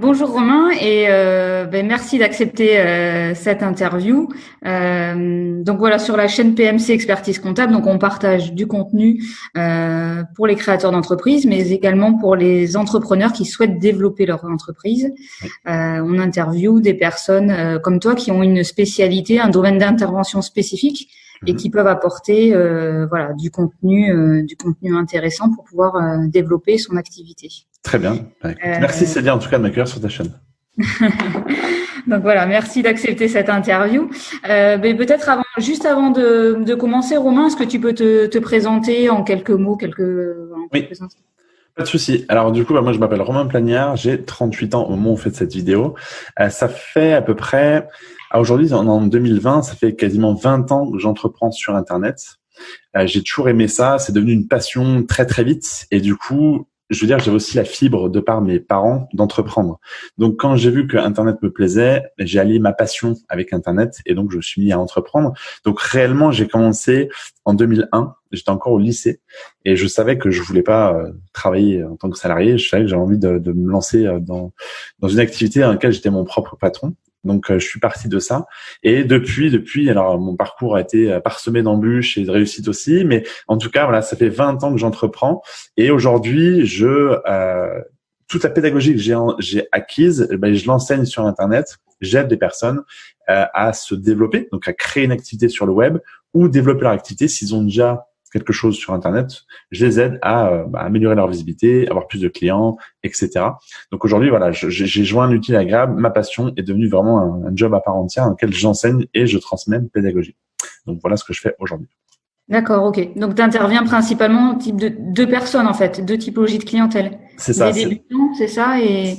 Bonjour Romain et euh, ben, merci d'accepter euh, cette interview. Euh, donc voilà sur la chaîne PMC Expertise Comptable, donc on partage du contenu pour les créateurs d'entreprises, mais également pour les entrepreneurs qui souhaitent développer leur entreprise. on interview des personnes comme toi qui ont une spécialité, un domaine d'intervention spécifique et mhm. qui peuvent apporter voilà du contenu du contenu intéressant pour pouvoir développer son activité. Très bien. Bah, euh, merci Célia en tout cas de m'accueillir sur ta chaîne. Donc voilà, merci d'accepter cette interview. Euh, mais peut-être avant, juste avant de, de commencer, Romain, est-ce que tu peux te, te, présenter en quelques mots, quelques, en oui. Pas de souci. Alors du coup, bah, moi je m'appelle Romain Plagnard, j'ai 38 ans au moment où on fait cette vidéo. Euh, ça fait à peu près, aujourd'hui en 2020, ça fait quasiment 20 ans que j'entreprends sur Internet. Euh, j'ai toujours aimé ça, c'est devenu une passion très très vite et du coup, je veux dire, j'avais aussi la fibre de par mes parents d'entreprendre. Donc, quand j'ai vu que Internet me plaisait, j'ai allié ma passion avec Internet et donc je me suis mis à entreprendre. Donc, réellement, j'ai commencé en 2001. J'étais encore au lycée et je savais que je voulais pas euh, travailler en tant que salarié. Je savais que j'avais envie de, de, me lancer euh, dans, dans une activité dans laquelle j'étais mon propre patron. Donc euh, je suis parti de ça. Et depuis depuis alors mon parcours a été euh, parsemé d'embûches et de réussites aussi. Mais en tout cas voilà ça fait 20 ans que j'entreprends. Et aujourd'hui je euh, toute la pédagogie que j'ai acquise eh ben, je l'enseigne sur internet. J'aide des personnes euh, à se développer donc à créer une activité sur le web ou développer leur activité s'ils ont déjà quelque chose sur Internet, je les aide à, euh, bah, améliorer leur visibilité, avoir plus de clients, etc. Donc aujourd'hui, voilà, j'ai joint un utile agréable. Ma passion est devenue vraiment un, job à part entière dans lequel j'enseigne et je transmets une pédagogie. Donc voilà ce que je fais aujourd'hui. D'accord, ok. Donc tu interviens principalement au type de deux personnes en fait, deux typologies de clientèle. C'est ça. Des débutants, c'est ça, et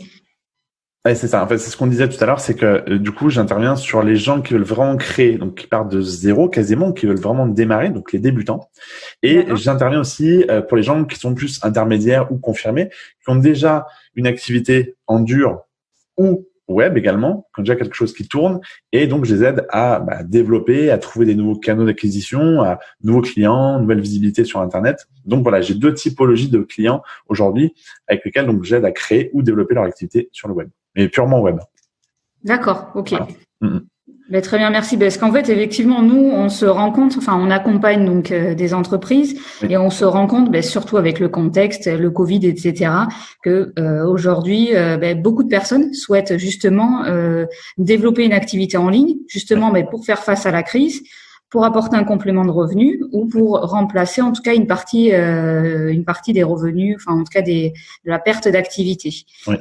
Ouais, c'est ça. En fait, c'est ce qu'on disait tout à l'heure, c'est que euh, du coup, j'interviens sur les gens qui veulent vraiment créer, donc qui partent de zéro quasiment, qui veulent vraiment démarrer, donc les débutants. Et j'interviens aussi euh, pour les gens qui sont plus intermédiaires ou confirmés, qui ont déjà une activité en dur ou web également, qui ont déjà quelque chose qui tourne, et donc je les aide à bah, développer, à trouver des nouveaux canaux d'acquisition, à nouveaux clients, nouvelle visibilité sur Internet. Donc voilà, j'ai deux typologies de clients aujourd'hui avec lesquels donc j'aide à créer ou développer leur activité sur le web mais purement web. D'accord, ok. Ben, très bien, merci. Parce qu'en fait, effectivement, nous, on se rend compte, enfin, on accompagne donc euh, des entreprises et on se rend compte, ben, surtout avec le contexte, le Covid, etc., que euh, aujourd'hui, euh, ben, beaucoup de personnes souhaitent justement développer une activité en ligne, justement, mais pour faire face à la crise pour apporter un complément de revenus ou pour remplacer en tout cas une partie euh, une partie des revenus, enfin en tout cas des, de la perte d'activité.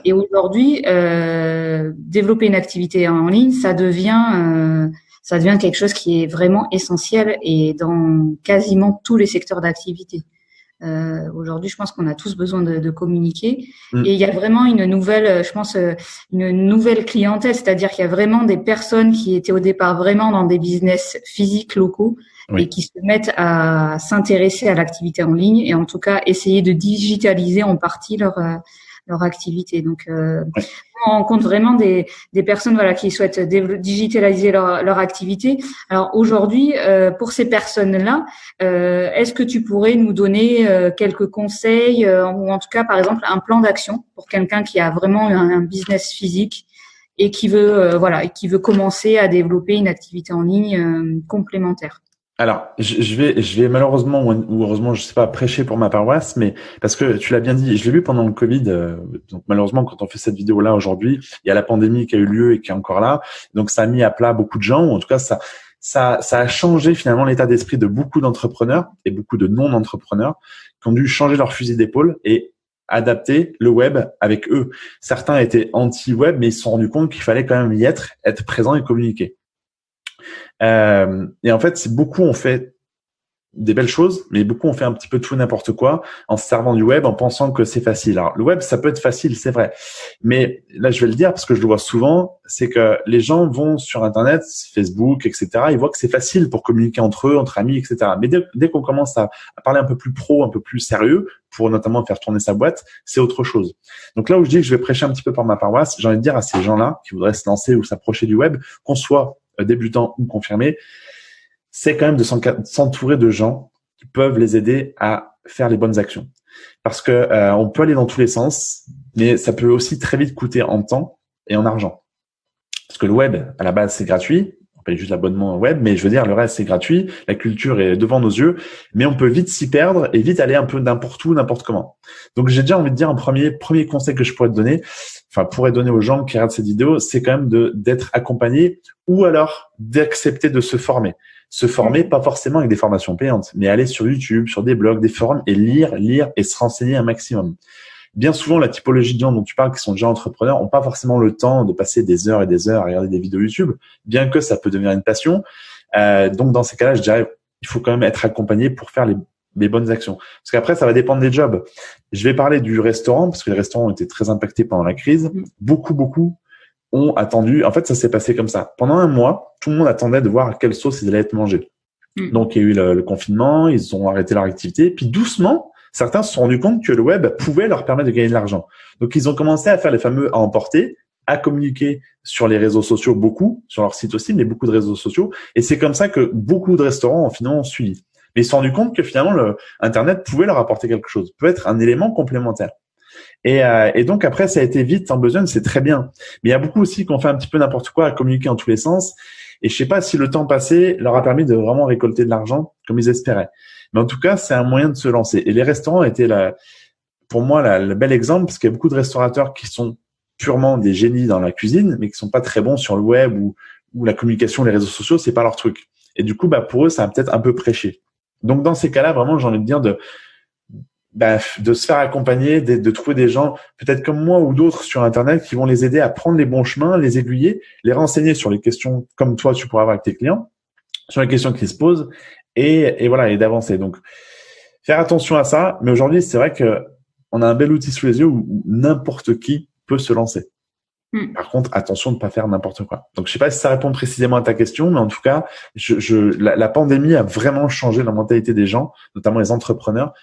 Et aujourd'hui, euh, développer une activité en ligne, ça devient euh, ça devient quelque chose qui est vraiment essentiel et dans quasiment tous les secteurs d'activité. Euh, Aujourd'hui, je pense qu'on a tous besoin de, de communiquer. Mm. Et il y a vraiment une nouvelle, euh, je pense, euh, une nouvelle clientèle, c'est-à-dire qu'il y a vraiment des personnes qui étaient au départ vraiment dans des business physiques locaux et qui se mettent à s'intéresser à l'activité en ligne et en tout cas essayer de digitaliser en partie leur euh, leur activité. Donc, euh, on rencontre vraiment des, des personnes voilà qui souhaitent digitaliser leur, leur activité. Alors aujourd'hui, euh, pour ces personnes-là, euh, est-ce que tu pourrais nous donner euh, quelques conseils euh, ou en tout cas, par exemple, un plan d'action pour quelqu'un qui a vraiment un, un business physique et qui veut voilà et qui veut commencer à développer une activité en ligne complémentaire? Alors, je, vais, je vais malheureusement ou heureusement, je sais pas, prêcher pour ma paroisse, mais parce que tu l'as bien dit, je l'ai vu pendant le Covid. Euh, donc malheureusement, quand on fait cette vidéo là aujourd'hui, il y a la pandémie qui a eu lieu et qui est encore là. Donc ça a mis à plat beaucoup de gens, ou en tout cas ça, ça, ça a changé finalement l'état d'esprit de beaucoup d'entrepreneurs et beaucoup de non-entrepreneurs qui ont dû changer leur fusil d'épaule et adapter le web avec eux. Certains étaient anti-web, mais ils se sont rendus compte qu'il fallait quand même y être, être présent et communiquer. Euh, et en fait, beaucoup ont fait des belles choses, mais beaucoup ont fait un petit peu tout n'importe quoi en se servant du web, en pensant que c'est facile. Alors le web, ça peut être facile, c'est vrai, mais là je vais le dire parce que je le vois souvent, c'est que les gens vont sur Internet, Facebook, etc. Ils voient que c'est facile pour communiquer entre eux, entre amis, etc. Mais dès, qu'on commence à, parler un peu plus pro, un peu plus sérieux, pour notamment faire tourner sa boîte, c'est autre chose. Donc là où je dis que je vais prêcher un petit peu par ma paroisse, j'ai envie de dire à ces gens-là qui voudraient se lancer ou s'approcher du web, qu'on soit débutants ou confirmés, c'est quand même de s'entourer de gens qui peuvent les aider à faire les bonnes actions. Parce que euh, on peut aller dans tous les sens. mais ça peut aussi très vite coûter en temps et en argent. Parce que le web, à la base, c'est gratuit. On paye juste l'abonnement web, mais je veux dire, le reste, c'est gratuit. La culture est devant nos yeux, mais on peut vite s'y perdre et vite aller un peu n'importe où, n'importe comment. Donc, j'ai déjà envie de dire un premier, premier conseil que je pourrais te donner, enfin, pourrais donner aux gens qui regardent cette vidéo, c'est quand même de, d'être accompagné ou alors d'accepter de se former se former, pas forcément avec des formations payantes, mais aller sur YouTube, sur des blogs, des forums et lire, lire et se renseigner un maximum. Bien souvent, la typologie de gens dont tu parles, qui sont déjà entrepreneurs, n'ont pas forcément le temps de passer des heures et des heures à regarder des vidéos YouTube, bien que ça peut devenir une passion. Euh, donc, dans ces cas-là, je dirais, il faut quand même être accompagné pour faire les, les bonnes actions. Parce qu'après, ça va dépendre des jobs. Je vais parler du restaurant, parce que les restaurants ont été très impactés pendant la crise. Mm. Beaucoup, beaucoup ont attendu. En fait, ça s'est passé comme ça. Pendant un mois, tout le monde attendait de voir à quelle sauce ils allaient être mangés. Mm. Donc, il y a eu le, confinement, ils ont arrêté leur activité. Puis doucement, certains se sont rendus compte que le web pouvait leur permettre de gagner de l'argent. Donc, ils ont commencé à faire les fameux à emporter, à communiquer sur les réseaux sociaux, beaucoup, sur leur site aussi, mais beaucoup de réseaux sociaux. Et c'est comme ça que beaucoup de restaurants ont finalement suivi. Mais ils se sont rendus compte que finalement, le Internet pouvait leur apporter quelque chose, peut être un élément complémentaire. Et, euh, et, donc après, ça a été vite en besoin, c'est très bien. Mais il y a beaucoup aussi qui ont fait un petit peu n'importe quoi, à communiquer en tous les sens. Et je sais pas si le temps passé leur a permis de vraiment récolter de l'argent comme ils espéraient. Mais en tout cas, c'est un moyen de se lancer. Et les restaurants étaient la, pour moi la, le bel exemple parce qu'il y a beaucoup de restaurateurs qui sont purement des génies dans la cuisine, mais qui sont pas très bons sur le web ou, ou la communication, les réseaux sociaux, c'est pas leur truc. Et du coup, bah pour eux, ça a peut-être un peu prêché. Donc dans ces cas-là, vraiment, j'ai envie de dire de bah, de se faire accompagner, de, trouver des gens, peut-être comme moi ou d'autres sur Internet, qui vont les aider à prendre les bons chemins, les aiguiller, les renseigner sur les questions comme toi tu pourras avoir avec tes clients, sur les questions qui se posent, et, et voilà, et d'avancer. Donc, faire attention à ça. Mais aujourd'hui, c'est vrai que on a un bel outil sous les yeux où, n'importe qui peut se lancer. Hmm. Par contre, attention de ne pas faire n'importe quoi. Donc, je sais pas si ça répond précisément à ta question, mais en tout cas, je, je la, la, pandémie a vraiment changé la mentalité des gens, notamment les entrepreneurs,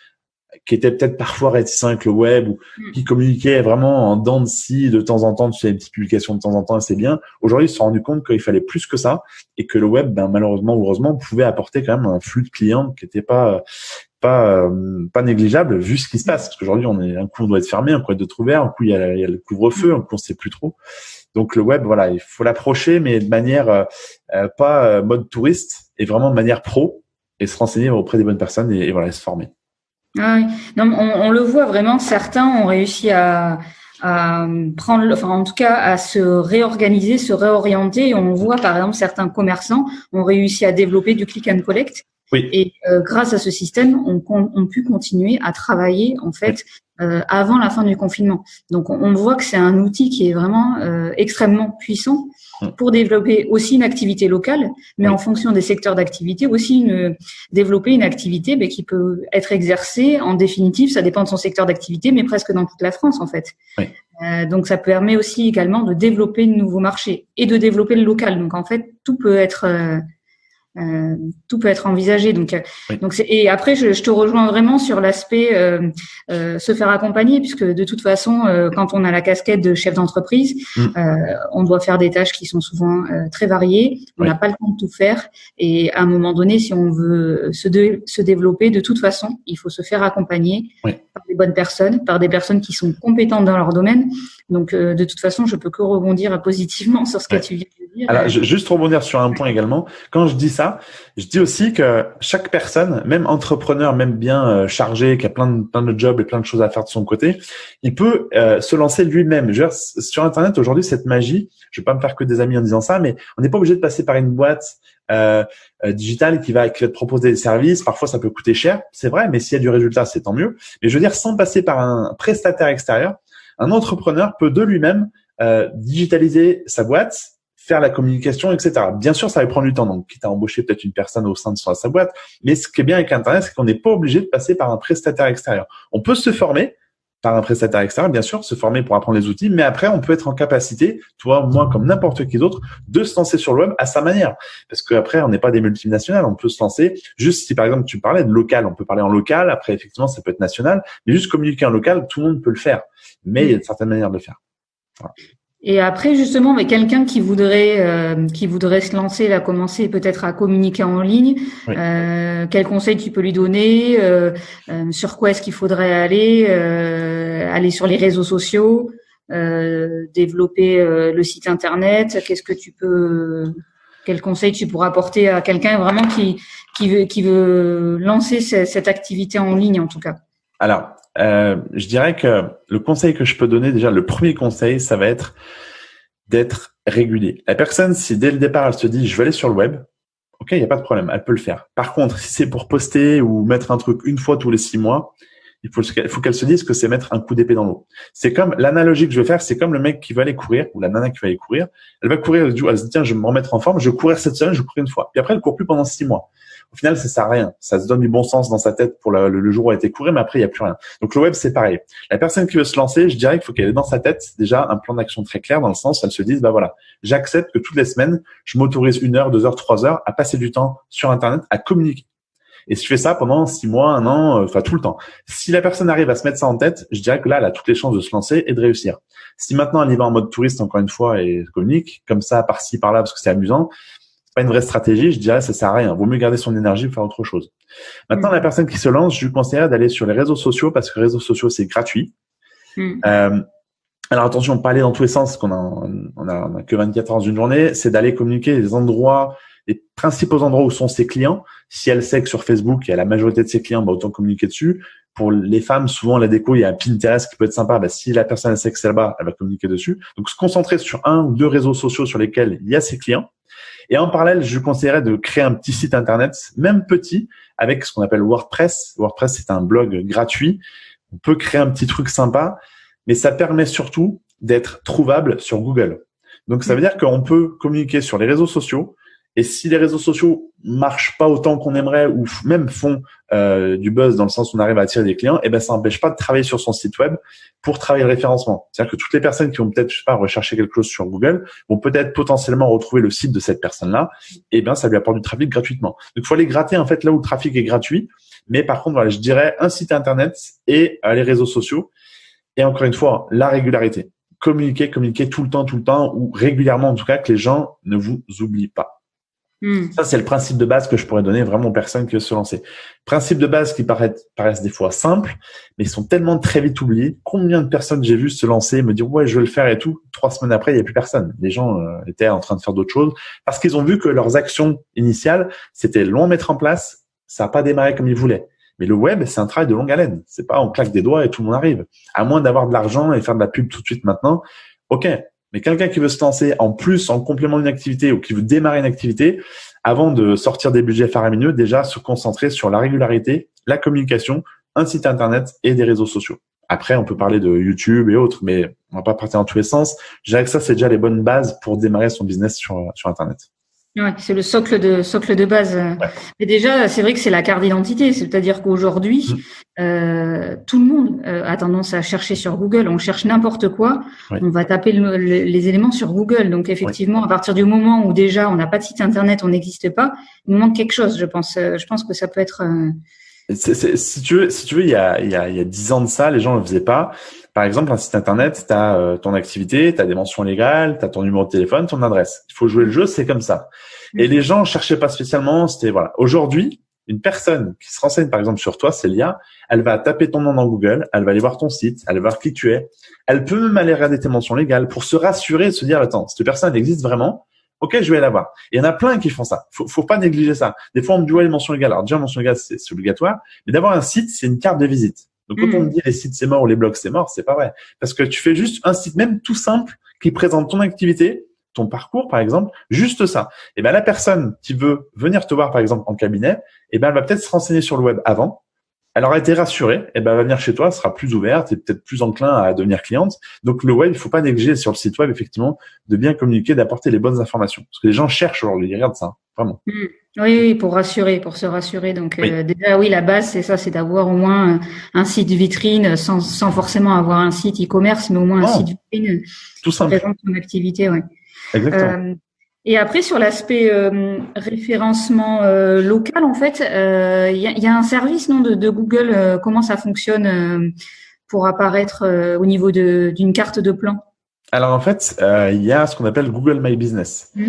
qui étaient peut-être parfois réticents avec le web ou hmm. qui communiquaient vraiment en dents de scie de temps en temps, tu sais, des petites publications de temps en temps, c'est bien. Aujourd'hui, ils se sont rendus compte qu'il fallait plus que ça et que le web, ben, malheureusement ou heureusement, pouvait apporter quand même un flux de clients qui n'était pas pas euh, pas négligeable vu ce qui se passe. Parce qu'aujourd'hui, on est un coup on doit être fermé, un coup être ouvert, un coup il y a, le couvre-feu, un coup on sait plus trop. Donc le web, voilà, il faut l'approcher, mais de manière euh, euh pas euh, mode touriste, et vraiment de manière pro, et se renseigner auprès des bonnes personnes et, et voilà, se former. Ah non, on, on, le voit vraiment, certains ont réussi à, à prendre, enfin en tout cas à se réorganiser, se réorienter. On voit par exemple certains commerçants ont réussi à développer du click and collect. Oui. Et euh, grâce à ce système, on, on, pu continuer à travailler en fait euh, avant la fin du confinement. Donc on, voit que c'est un outil qui est vraiment euh, extrêmement puissant pour développer aussi une activité locale, mais en fonction des secteurs d'activité, aussi une, développer une activité ben, qui peut être exercée, en définitive, ça dépend de son secteur d'activité, mais presque dans toute la France en fait. Euh, donc ça permet aussi également de développer de nouveaux marchés et de développer le local. Donc en fait, tout peut être euh, euh, tout peut être envisagé. Donc, euh, donc et après, je, je, te rejoins vraiment sur l'aspect euh, euh, se faire accompagner, puisque de toute façon, euh, quand on a la casquette de chef d'entreprise, mm. on doit faire des tâches qui sont souvent très variées. On n'a pas le temps de tout faire, et à un moment donné, si on veut se, se développer, de toute façon, il faut se faire accompagner par des bonnes personnes, par des personnes qui sont compétentes dans leur domaine. Donc, de toute façon, je peux que rebondir positivement sur ce que tu viens Alors, juste rebondir sur un point également. Quand je dis ça, je dis aussi que chaque personne, même entrepreneur, même bien euh, chargé, qui a plein de, plein de jobs et plein de choses à faire de son côté, il peut euh, se lancer lui-même. Sur Internet aujourd'hui, cette magie, je vais pas me faire que des amis en disant ça, mais on n'est pas obligé de passer par une boîte euh, euh, digitale qui va, qui va te proposer des services. Parfois, ça peut coûter cher, c'est vrai, mais s'il y a du résultat, c'est tant mieux. Mais je veux dire, sans passer par un prestataire extérieur, un entrepreneur peut de lui-même euh, digitaliser sa boîte faire la communication, etc. Bien sûr, ça va prendre du temps, donc quitte à embaucher peut-être une personne au sein de sa boîte. Mais ce qui est bien avec Internet, c'est qu'on n'est pas obligé de passer par un prestataire extérieur. On peut se former par un prestataire extérieur, bien sûr, se former pour apprendre les outils, mais après, on peut être en capacité, toi, moi, comme n'importe qui d'autre, de se lancer sur le web à sa manière. Parce qu'après, on n'est pas des multinationales, on peut se lancer juste si, par exemple, tu parlais de local, on peut parler en local, après, effectivement, ça peut être national, mais juste communiquer en local, tout le monde peut le faire. Mais il y a une certaine manière de le faire. Et après, justement, mais quelqu'un qui voudrait euh, qui voudrait se lancer, à commencer peut-être à communiquer en ligne, euh, quel conseil tu peux lui donner euh, euh Sur quoi est-ce qu'il faudrait aller aller sur les réseaux sociaux, développer le site internet. Qu'est-ce que tu peux, quel conseil tu pourras apporter à quelqu'un vraiment qui qui veut qui veut lancer cette activité en ligne en tout cas? Alors, je dirais que le conseil que je peux donner déjà, le premier conseil, ça va être d'être régulier. La personne, si dès le départ, elle se dit, je vais aller sur le web, ok, il n'y a pas de problème, elle peut le faire. Par contre, si c'est pour poster ou mettre un truc une fois tous les six mois, il faut, qu'elle se dise que c'est mettre un coup d'épée dans l'eau. C'est comme l'analogie que je vais faire, c'est comme le mec qui va aller courir ou la nana qui va aller courir. Elle va courir, elle se dit tiens, je vais me remettre en forme, je vais courir cette semaine, je vais courir une fois. Puis après, elle court plus pendant six mois. Au final, ça sert à rien. Ça se donne du bon sens dans sa tête pour le, jour où elle a été couru, mais après, il n'y a plus rien. Donc, le web, c'est pareil. La personne qui veut se lancer, je dirais qu'il faut qu'elle ait dans sa tête déjà un plan d'action très clair dans le sens où elle se dise, bah voilà, j'accepte que toutes les semaines, je m'autorise une heure, deux heures, trois heures à passer du temps sur Internet, à communiquer. Et si je fais ça pendant six mois, un an, euh, enfin tout le temps. Si la personne arrive à se mettre ça en tête, je dirais que là, elle a toutes les chances de se lancer et de réussir. Si maintenant elle y va en mode touriste, encore une fois, et communique, comme ça, par-ci, par-là, parce que c'est amusant, pas une vraie stratégie, je dirais ça sert à rien. Vaut mieux garder son énergie pour faire autre chose. Maintenant, mm. la personne qui se lance, je lui conseillerais d'aller sur les réseaux sociaux parce que les réseaux sociaux c'est gratuit. Mm. Euh, alors attention, pas aller dans tous les sens, qu'on a, on a, que 24 heures dans une journée, c'est d'aller communiquer les endroits, les principaux endroits où sont ses clients. Si elle sait que sur Facebook, il y a la majorité de ses clients, bah, autant communiquer dessus. Pour les femmes, souvent, la déco, il y a un Pinterest qui peut être sympa. Bah, si la personne sait que c'est là-bas, elle va communiquer dessus. Donc, se concentrer sur un ou deux réseaux sociaux sur lesquels il y a ses clients et en parallèle, je conseillerais de créer un petit site internet, même petit, avec ce qu'on appelle WordPress. WordPress, c'est un blog gratuit. On peut créer un petit truc sympa, mais ça permet surtout d'être trouvable sur Google. Donc, ça veut dire qu'on peut communiquer sur les réseaux sociaux, et si les réseaux sociaux marchent pas autant qu'on aimerait ou même font euh, du buzz dans le sens où on arrive à attirer des clients, eh ben ça n'empêche pas de travailler sur son site web pour travailler le référencement. C'est-à-dire que toutes les personnes qui vont peut-être, pas, rechercher quelque chose sur Google vont peut-être potentiellement retrouver le site de cette personne-là. Eh ben ça lui apporte du trafic gratuitement. Donc il faut aller gratter en fait là où le trafic est gratuit. Mais par contre, voilà, je dirais un site internet et euh, les réseaux sociaux. Et encore une fois, la régularité. Communiquer, communiquer tout le temps, tout le temps, ou régulièrement en tout cas, que les gens ne vous oublient pas. Hmm. Ça, c'est le principe de base que je pourrais donner vraiment aux personnes qui veulent se lancer. Principe de base qui paraissent, paraissent des fois simples, mais ils sont tellement très vite oubliés. Combien de personnes j'ai vu se lancer, me dire ouais, je vais le faire et tout. Trois semaines après, il n'y a plus personne. Les gens euh, étaient en train de faire d'autres choses parce qu'ils ont vu que leurs actions initiales, c'était long à mettre en place. Ça n'a pas démarré comme ils voulaient. Mais le web, c'est un travail de longue haleine. C'est pas on claque des doigts et tout le monde arrive. À moins d'avoir de l'argent et faire de la pub tout de suite maintenant. Ok, mais quelqu'un qui veut se lancer en plus, en complément d'une activité ou qui veut démarrer une activité, avant de sortir des budgets faramineux, déjà se concentrer sur la régularité, la communication, un site internet et des réseaux sociaux. Après, on peut parler de YouTube et autres, mais on va pas partir dans tous les sens. Je dirais que ça, c'est déjà les bonnes bases pour démarrer son business sur, sur Internet. Ouais, c'est le socle de socle de base. Mais déjà, c'est vrai que c'est la carte d'identité. C'est-à-dire qu'aujourd'hui, mm. euh, tout le monde euh, a tendance à chercher sur Google. On cherche n'importe quoi, on va taper les éléments sur Google. Donc effectivement, à partir du moment où déjà on n'a pas de site internet, on n'existe pas, il nous manque quelque chose. Je pense. Euh, je pense que ça peut être. Euh, si tu veux, si tu veux, il y a il y a il y a dix ans de ça, les gens ne le faisaient pas. Par exemple, un site internet, tu as euh, ton activité, tu as des mentions légales, tu as ton numéro de téléphone, ton adresse. Il faut jouer le jeu, c'est comme ça. Et les gens cherchaient pas spécialement, c'était voilà. Aujourd'hui, une personne qui se renseigne par exemple sur toi, Célia, elle va taper ton nom dans Google, elle va aller voir ton site, elle va voir qui tu es. Elle peut même aller regarder tes mentions légales pour se rassurer et se dire attends, cette personne elle existe vraiment? Ok, je vais la voir. Il y en a plein qui font ça. Faut, faut pas négliger ça. Des fois, on me dit ouais, les mentions légales. Alors déjà, mentions légales, c'est obligatoire. Mais d'avoir un site, c'est une carte de visite. Donc, quand on me mm. dit les sites c'est mort ou les blogs c'est mort, c'est pas vrai. Parce que tu fais juste un site même tout simple qui présente ton activité, ton parcours, par exemple, juste ça. Et ben la personne qui veut venir te voir, par exemple, en cabinet, et ben elle va peut-être se renseigner sur le web avant elle aura été rassurée, et ben elle va venir chez toi, sera plus ouverte et peut-être plus enclin à devenir cliente. Donc le web, il faut pas négliger sur le site web effectivement de bien communiquer, d'apporter les bonnes informations, parce que les gens cherchent aujourd'hui, ils regardent ça, vraiment. Oui, oui, pour rassurer, pour se rassurer. Donc euh, déjà, oui, la base c'est ça, c'est d'avoir au moins euh, un site vitrine, sans, sans forcément avoir un site e-commerce, mais au moins un site vitrine Tout simple. qui présente son activité. Ouais. Exactement. Euh, et après, sur l'aspect euh, référencement euh, local, en fait, il euh, y, a, y, a, un service non de, de Google. comment ça fonctionne pour apparaître au niveau d'une carte de plan? Alors en fait, euh, il y a ce qu'on appelle Google My Business. Mmh.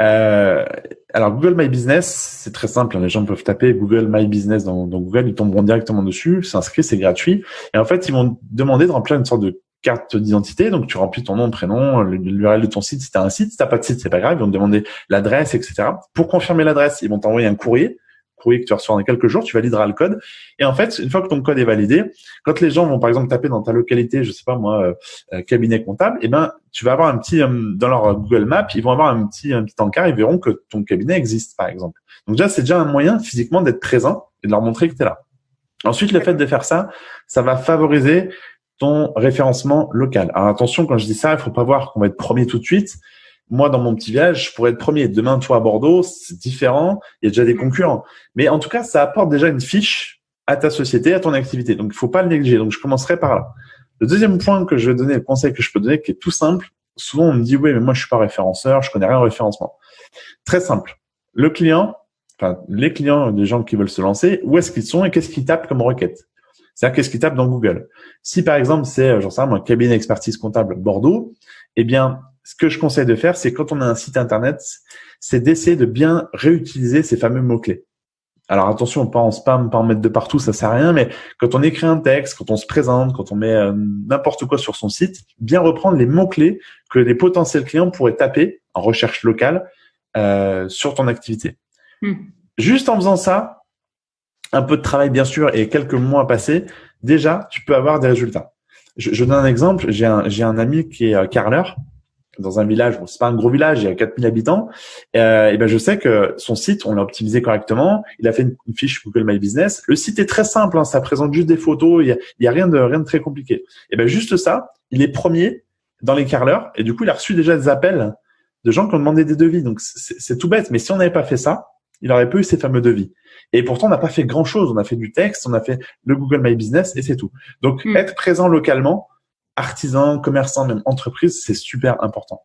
Euh, alors Google My Business, c'est très simple. Hein, les gens peuvent taper Google My Business dans, dans Google, ils tomberont directement dessus. C'est inscrit, c'est gratuit. Et en fait, ils vont demander de remplir une sorte de carte d'identité. Donc tu remplis ton nom, prénom, l'URL de ton site. Si tu as un site, si t'as pas de site, c'est pas grave. Ils vont te demander l'adresse, etc. Pour confirmer l'adresse, ils vont t'envoyer un courrier courrier que tu reçois dans quelques jours, tu valideras le code. Et en fait, une fois que ton code est validé, quand les gens vont par exemple taper dans ta localité, je sais pas moi, euh, euh, cabinet comptable, eh ben tu vas avoir un petit euh, dans leur Google Maps, ils vont avoir un petit un petit encart, ils verront que ton cabinet existe par exemple. Donc déjà c'est déjà un moyen physiquement d'être présent et de leur montrer que tu es là. Ensuite, le fait de faire ça, ça va favoriser ton référencement local. Alors attention, quand je dis ça, il faut pas voir qu'on va être premier tout de suite moi, dans mon petit village, je pourrais être premier. Demain, toi, à Bordeaux, c'est différent. Il y a déjà des concurrents. Mais en tout cas, ça apporte déjà une fiche à ta société, à ton activité. Donc, il faut pas le négliger. Donc, je commencerai par là. Le deuxième point que je vais donner, le conseil que je peux donner, qui est tout simple. Souvent, on me dit, oui, mais moi, je suis pas référenceur, je connais rien au référencement. Très simple. Le client, enfin, les clients des gens qui veulent se lancer, où est-ce qu'ils sont et qu'est-ce qu'ils tapent comme requête? C'est-à-dire qu'est-ce qu'ils tapent dans Google? Si par exemple c'est, j'en sais rien, un cabinet d'expertise comptable Bordeaux, eh bien ce que je conseille de faire, c'est quand on a un site internet, c'est d'essayer de bien réutiliser ces fameux mots-clés. Alors attention, pas en spam, pas en mettre de partout, ça sert à rien, mais quand on écrit un texte, quand on se présente, quand on met euh, n'importe quoi sur son site, bien reprendre les mots-clés que les potentiels clients pourraient taper en recherche locale euh, sur ton activité. Hmm. Juste en faisant ça, un peu de travail bien sûr et quelques mois passés, déjà, tu peux avoir des résultats. Je, je donne un exemple, j'ai un, un ami qui est euh, carleur, dans un village, bon, c'est pas un gros village, il y a 4000 habitants, euh, et ben je sais que son site, on l'a optimisé correctement, il a fait une, fiche Google My Business. Le site est très simple, hein, ça présente juste des photos, il y a, il y a rien de rien de très compliqué. Et ben juste ça, il est premier dans les carleurs, et du coup il a reçu déjà des appels de gens qui ont demandé des devis. Donc c'est tout bête, mais si on n'avait pas fait ça, il aurait pas eu ces fameux devis. Et pourtant, on n'a pas fait grand chose. On a fait du texte, on a fait le Google My Business et c'est tout. Donc, hmm. être présent localement, artisan, commerçant, même entreprise, c'est super important.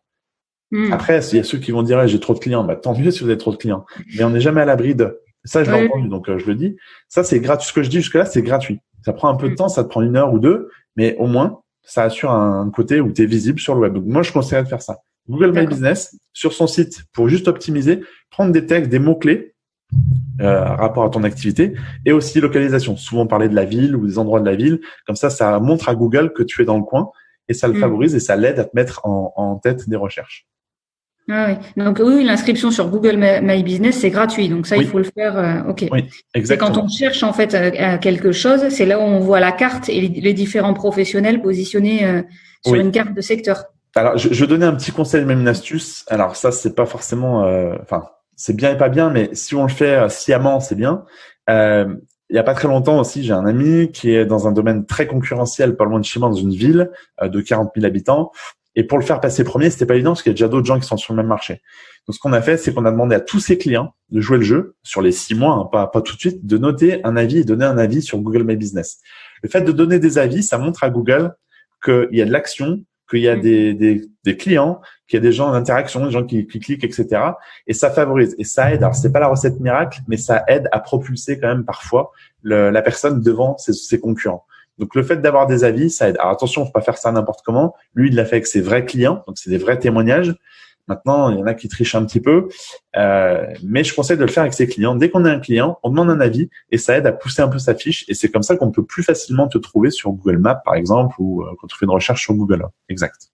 Hmm. Après, il y a ceux qui vont dire j'ai trop de clients, bah, tant mieux si vous avez trop de clients. Mais on n'est jamais à l'abri de. Ça, je l'ai entendu, donc euh, je le dis. Ça, c'est gratuit. Ce que je dis jusque-là, c'est gratuit. Ça prend un peu de hmm. temps, ça te prend une heure ou deux, mais au moins, ça assure un côté où tu es visible sur le web. Donc moi, je conseillerais de faire ça. Google My Business, sur son site, pour juste optimiser, prendre des textes, des mots-clés, euh, rapport à ton activité et aussi localisation. Souvent parler de la ville ou des endroits de la ville. Comme ça, ça montre à Google que tu es dans le coin et ça le mm. favorise et ça l'aide à te mettre en, tête des recherches. Ah oui. Donc oui, l'inscription sur Google My Business c'est gratuit, donc ça il faut le faire. Euh, ok. Oui, exactement. quand on cherche en fait euh, quelque chose, c'est là où on voit la carte et les, différents professionnels positionnés euh, sur une carte de secteur. Alors je, je vais donner un petit conseil, même une astuce. Alors ça c'est pas forcément, enfin c'est bien et pas bien, mais si on le fait euh, sciemment, c'est bien. Euh, il y a pas très longtemps aussi, j'ai un ami qui est dans un domaine très concurrentiel, pas loin de chez moi, dans une ville euh, de 40 000 habitants. Et pour le faire passer premier, c'était pas évident parce qu'il y a déjà d'autres gens qui sont sur le même marché. Donc, ce qu'on a fait, c'est qu'on a demandé à tous ses clients de jouer le jeu sur les six mois, hein, pas, pas tout de suite, de noter un avis et donner un avis sur Google My Business. Le fait de donner des avis, ça montre à Google qu'il y a de l'action, qu'il y a mm. des, des, des clients, qu'il y a des gens en interaction, des gens qui, qui, cliquent, etc. Et ça favorise et ça aide. Alors c'est pas la recette miracle, mais ça aide à propulser quand même parfois le, la personne devant ses, ses, concurrents. Donc le fait d'avoir des avis, ça aide. Alors attention, faut pas faire ça n'importe comment. Lui, il l'a fait avec ses vrais clients, donc c'est des vrais témoignages. Maintenant, il y en a qui trichent un petit peu, euh, mais je conseille de le faire avec ses clients. Dès qu'on a un client, on demande un avis et ça aide à pousser un peu sa fiche. Et c'est comme ça qu'on peut plus facilement te trouver sur Google Maps, par exemple, ou euh, quand tu fais une recherche sur Google. Exact.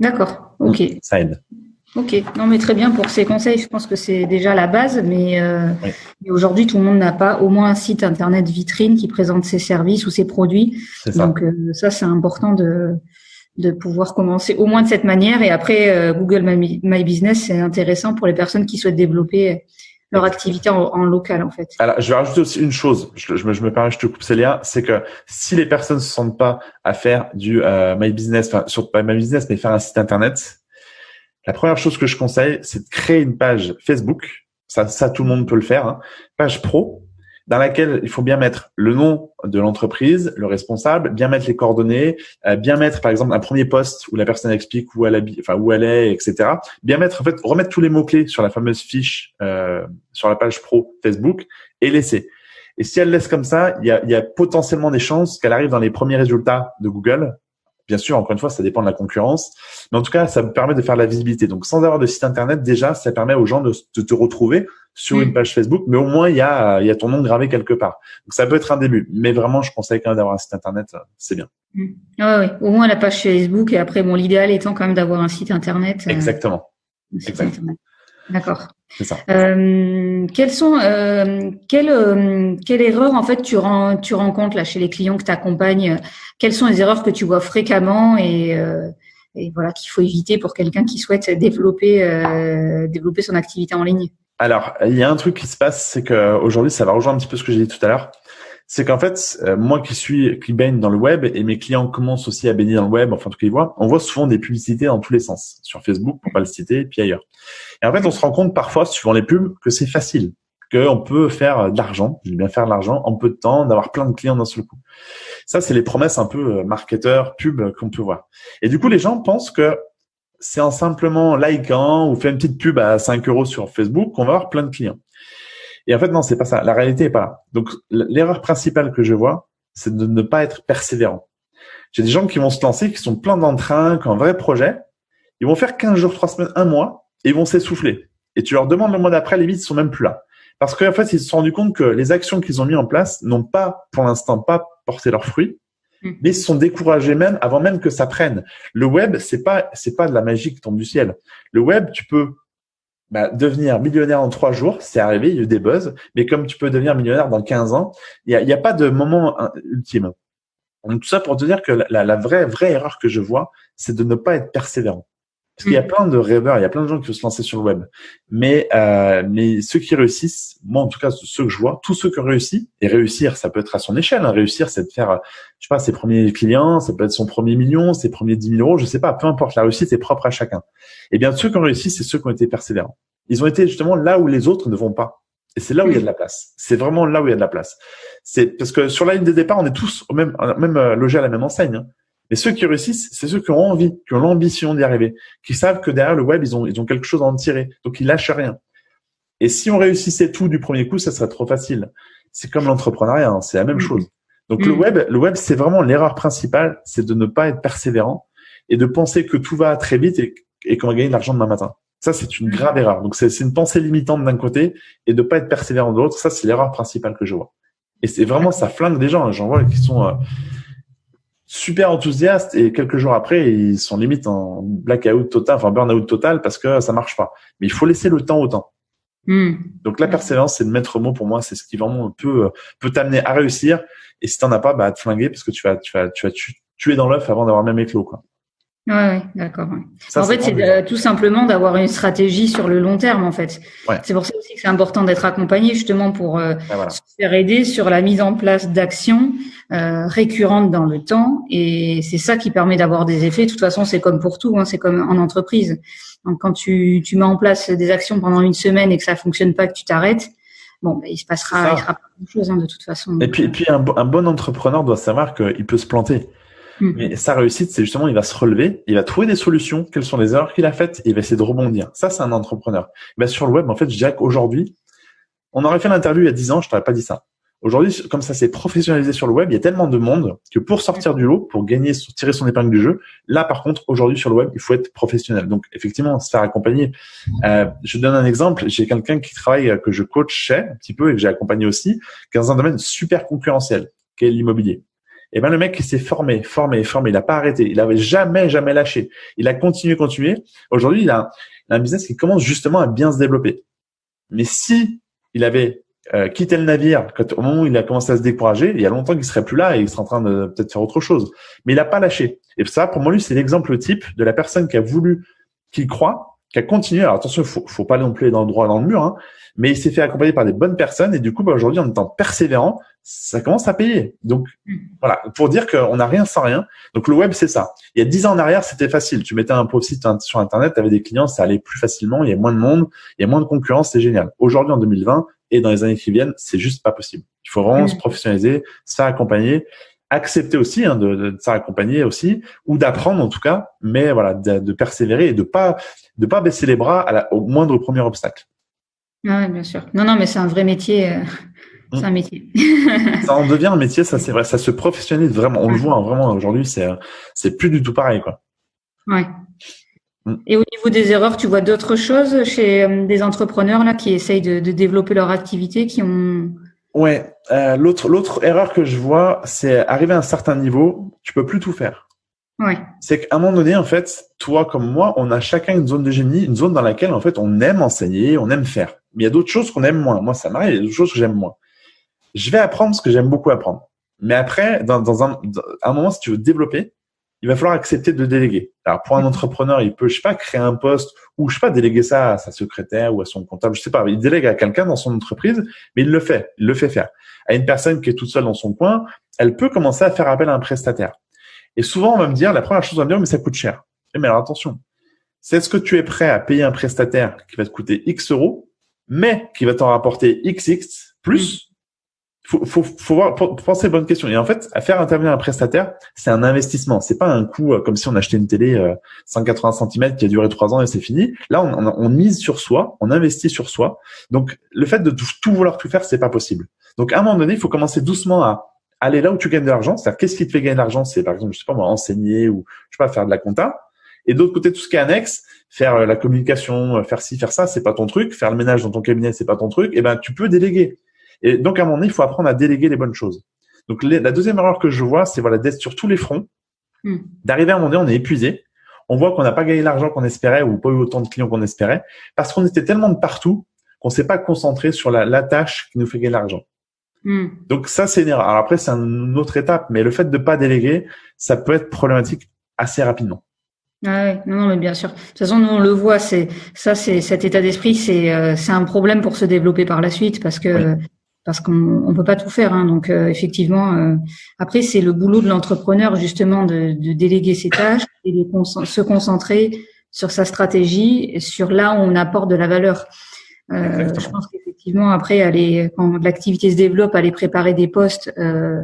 D'accord. Ok. Ça aide. Ok, non mais très bien pour ces conseils. Je pense que c'est déjà la base, mais, euh, aujourd'hui tout le monde n'a pas au moins un site internet vitrine qui présente ses services ou ses produits. Donc ça c'est important de de pouvoir commencer au moins de cette manière. Et après, euh, Google My, Business, c'est intéressant pour les personnes qui souhaitent développer leur activité en, local, en fait. Alors, je vais rajouter aussi une chose. Je, me, je me permets, je te coupe Célia, c'est que si les personnes se sentent pas à faire du euh, My Business, enfin, sur pas My Business, mais faire un site internet, la première chose que je conseille, c'est de créer une page Facebook. Ça, ça tout le monde peut le faire. Hein. Page pro dans laquelle il faut bien mettre le nom de l'entreprise, le responsable, bien mettre les coordonnées, euh, bien mettre par exemple un premier poste où la personne explique où elle habite, enfin où elle est, etc. Bien mettre en fait remettre tous les mots clés sur la fameuse fiche euh, sur la page pro Facebook et laisser. Et si elle laisse comme ça, il y a, y a potentiellement des chances qu'elle arrive dans les premiers résultats de Google Bien sûr, encore une fois, ça dépend de la concurrence. Mais en tout cas, ça me permet de faire la visibilité. Donc, sans avoir de site internet, déjà, ça permet aux gens de, te retrouver sur une mm. page Facebook, mais au moins, il y a, y a ton nom gravé quelque part. Donc, ça peut être un début. Mais vraiment, je conseille quand même d'avoir un site internet. C'est bien. Mm. oui, au moins la page Facebook. Et après, bon, l'idéal étant quand même d'avoir un site internet. Euh, Exactement. Exactement. D'accord. C'est ça. Euh, quelles sont euh, quelle euh, quelle erreur en fait tu rends, tu rencontres là chez les clients que tu accompagnes Quelles sont les erreurs que tu vois fréquemment et, euh, et voilà qu'il faut éviter pour quelqu'un qui souhaite développer euh, développer son activité en ligne? Alors il y a un truc qui se passe, c'est que aujourd'hui ça va rejoindre un petit peu ce que j'ai dit tout à l'heure c'est qu'en fait, euh, moi qui suis qui baigne dans le web et mes clients commencent aussi à baigner dans le web, enfin en tout cas ils voient, on voit souvent des publicités dans tous les sens, sur Facebook pour pas le citer, puis ailleurs. Et en fait, on se rend compte parfois, suivant les pubs, que c'est facile, qu'on peut faire de l'argent, bien faire de l'argent en peu de temps, d'avoir plein de clients d'un seul coup. Ça, c'est les promesses un peu euh, marketeurs, pub qu'on peut voir. Et du coup, les gens pensent que c'est en simplement likant ou faire une petite pub à 5 euros sur Facebook qu'on va avoir plein de clients. Et en fait, non, c'est pas ça. La réalité est pas là. Donc, l'erreur principale que je vois, c'est de ne pas être persévérant. J'ai des gens qui vont se lancer, qui sont plein d'entrain, qui ont un vrai projet. Ils vont faire 15 jours, 3 semaines, un mois, et ils vont s'essouffler. Et tu leur demandes le mois d'après, les ils sont même plus là. Parce qu'en fait, ils se sont rendus compte que les actions qu'ils ont mis en place n'ont pas, pour l'instant, pas porté leurs fruits. Mais ils sont découragés même avant même que ça prenne. Le web, c'est pas, c'est pas de la magie qui tombe du ciel. Le web, tu peux bah, devenir millionnaire en trois jours, c'est arrivé, il y a eu des buzz, mais comme tu peux devenir millionnaire dans 15 ans, il n'y a, y a, pas de moment hein, ultime. Donc tout ça pour te dire que la, la vraie vraie erreur que je vois, c'est de ne pas être persévérant. Parce qu'il y a mm. plein de rêveurs, il y a plein de gens qui veulent se lancer sur le web. Mais euh, mais ceux qui réussissent, moi en tout cas ceux que je vois, tous ceux qui ont réussi, et réussir, ça peut être à son échelle. Hein. Réussir, c'est de faire, je sais pas, ses premiers clients, ça peut être son premier million, ses premiers 10 000 euros, je sais pas, peu importe. La réussite est propre à chacun. Et eh bien ceux qui ont réussi, c'est ceux qui ont été persévérants. Ils ont été justement là où les autres ne vont pas. Et c'est là où il y a de la place. C'est vraiment là où il y a de la place. C'est parce que sur la ligne des départs, on est tous au même, même euh, logé à la même enseigne. Hein. Mais ceux qui réussissent, c'est ceux qui ont envie, qui ont l'ambition d'y arriver, qui savent que derrière le web, ils ont, ils ont quelque chose à en tirer. Donc, ils lâchent rien. Et si on réussissait tout du premier coup, ça serait trop facile. C'est comme l'entrepreneuriat, hein, c'est la même mm. chose. Donc, le mm. web, le web, c'est vraiment l'erreur principale, c'est de ne pas être persévérant et de penser que tout va très vite et, et qu'on va gagner de l'argent demain matin. Ça, c'est une grave erreur. Donc, c'est une pensée limitante d'un côté et de pas être persévérant de l'autre. Ça, c'est l'erreur principale que je vois. Et c'est vraiment, ça flingue des gens. J'en vois qui sont, euh, super enthousiastes et quelques jours après, ils sont limite en blackout total, enfin burn-out total parce que ça marche pas. Mais il faut laisser le temps au temps. Hmm. Donc la persévérance, c'est le maître mot pour moi, c'est ce qui vraiment peut peut t'amener à réussir. Et si t'en as pas, bah à te flinguer parce que tu vas tu vas tu vas tuer dans l'œuf avant d'avoir même éclos quoi. Ouais, ouais d'accord. En fait, c'est tout simplement d'avoir une stratégie sur le long terme, en fait. C'est pour ça aussi que c'est important d'être accompagné, justement, pour euh, se faire aider sur la mise en place d'actions euh, récurrentes dans le temps. Et c'est ça qui permet d'avoir des effets. De toute façon, c'est comme pour tout, hein, c'est comme en entreprise. Donc, quand tu, tu mets en place des actions pendant une semaine et que ça fonctionne pas, que tu t'arrêtes, bon, ben, il se passera, il sera pas grand chose hein, de toute façon. Et puis, et puis un, un bon entrepreneur doit savoir qu'il peut se planter. Mm. Mais sa réussite, c'est justement, il va se relever, il va trouver des solutions, quelles sont les erreurs qu'il a faites, et il va essayer de rebondir. Ça, c'est un entrepreneur. Ben, sur le web, en fait, je dirais qu'aujourd'hui, on aurait fait l'interview il y a 10 ans, je t'aurais pas dit ça. Aujourd'hui, comme ça s'est professionnalisé sur le web, il y a tellement de monde que pour sortir du lot, pour gagner, tirer son épingle du jeu, là, par contre, aujourd'hui sur le web, il faut être professionnel. Donc, effectivement, se faire accompagner. Euh, je donne un exemple. J'ai quelqu'un qui travaille, que je coachais un petit peu et que j'ai accompagné aussi, qui est dans un domaine super concurrentiel, qui est l'immobilier. Et eh ben le mec s'est formé, formé, formé, il n'a pas arrêté, il avait jamais, jamais lâché. Il a continué, continué. Aujourd'hui, il a, un business qui commence justement à bien se développer. Mais si il avait euh, quitté le navire quand, au moment où il a commencé à se décourager, il y a longtemps qu'il serait plus là et il serait en train de peut-être faire autre chose. Mais il n'a pas lâché. Et ça, pour moi, lui, c'est l'exemple type de la personne qui a voulu, qui croit, qui a continué. Alors attention, faut, faut pas non plus dans le droit dans le mur, hein, mais il s'est fait accompagner par des bonnes personnes et du coup, bah, aujourd'hui, en étant persévérant, ça commence à payer. Donc mm. voilà, pour dire qu'on n'a rien sans rien. Donc le web, c'est ça. Il y a dix ans en arrière, c'était facile. Tu mettais un post-it sur Internet, tu avais des clients, ça allait plus facilement, il y a moins de monde, il y a moins de concurrence, c'est génial. Aujourd'hui, en 2020 et dans les années qui viennent, c'est juste pas possible. Il faut vraiment mm. se professionnaliser, se faire accompagner, accepter aussi hein, de, de, se faire accompagner aussi, ou d'apprendre en tout cas, mais voilà, de, persévérer et de pas de pas baisser les bras à la, au moindre premier obstacle. Ah oui, bien sûr. Non, non, mais c'est un vrai métier. Euh, C'est un métier. ça en devient un métier, ça c'est vrai, ça se professionnalise vraiment. On le voit hein, vraiment aujourd'hui, c'est c'est plus du tout pareil quoi. Ouais. Mm. Et au niveau des erreurs, tu vois d'autres choses chez euh, des entrepreneurs là qui essayent de, de développer leur activité, qui ont. Ouais. Euh, l'autre l'autre erreur que je vois, c'est arriver à un certain niveau, tu peux plus tout faire. Ouais. C'est qu'à un moment donné, en fait, toi comme moi, on a chacun une zone de génie, une zone dans laquelle en fait on aime enseigner, on aime faire. Mais il y a d'autres choses qu'on aime moins. Moi, ça m'arrive, il y a d'autres choses que j'aime moins. Je vais apprendre ce que j'aime beaucoup apprendre. Mais après, dans, dans un, un moment, si tu veux développer, il va falloir accepter de déléguer. Alors pour un entrepreneur, il peut, je sais pas, créer un poste ou je sais pas, déléguer ça à sa secrétaire ou à son comptable, je sais pas. Il délègue à quelqu'un dans son entreprise, mais il le fait, il le fait faire. À une personne qui est toute seule dans son coin, elle peut commencer à faire appel à un prestataire. Et souvent, on va me dire, la première chose, on va me dire, mais ça coûte cher. Mais alors attention, c'est ce que tu es prêt à payer un prestataire qui va te coûter X euros, mais qui va t'en rapporter XX plus faut, faut, faut voir, penser bonne question. Et en fait, à faire intervenir un prestataire, c'est un investissement. C'est pas un coût euh, comme si on achetait une télé euh, 180 cm qui a duré trois ans et c'est fini. Là, on, on, on, mise sur soi, on investit sur soi. Donc, le fait de tout, vouloir tout faire, c'est pas possible. Donc, à un moment donné, il faut commencer doucement à aller là où tu gagnes de l'argent. C'est-à-dire, qu'est-ce qui te fait gagner de l'argent? C'est par exemple, je sais pas moi, enseigner ou je sais pas faire de la compta. Et d'autre côté, tout ce qui est annexe, faire euh, la communication, euh, faire ci, faire ça, c'est pas ton truc. Faire le ménage dans ton cabinet, c'est pas ton truc. Et eh ben, tu peux déléguer. Et donc, à un moment donné, il faut apprendre à déléguer les bonnes choses. Donc, la deuxième erreur que je vois, c'est voilà d'être sur tous les fronts, hmm. d'arriver à un moment donné, on est épuisé, on voit qu'on n'a pas gagné l'argent qu'on espérait ou pas eu autant de clients qu'on espérait, parce qu'on était tellement de partout qu'on s'est pas concentré sur la, la, tâche qui nous fait gagner l'argent. Hmm. Donc ça, c'est une erreur. Alors après, c'est une autre étape, mais le fait de pas déléguer, ça peut être problématique assez rapidement. Ah ouais, non, non, mais bien sûr. De toute façon, nous on le voit, c'est ça, c'est cet état d'esprit, c'est euh, c'est un problème pour se développer par la suite parce que parce qu'on on peut pas tout faire. Hein, donc euh, effectivement, euh, après c'est le boulot de l'entrepreneur justement de, de, déléguer ses tâches et de se concentrer sur sa stratégie, sur là où on apporte de la valeur. Euh, je pense qu'effectivement après aller quand l'activité se développe, aller préparer des postes euh,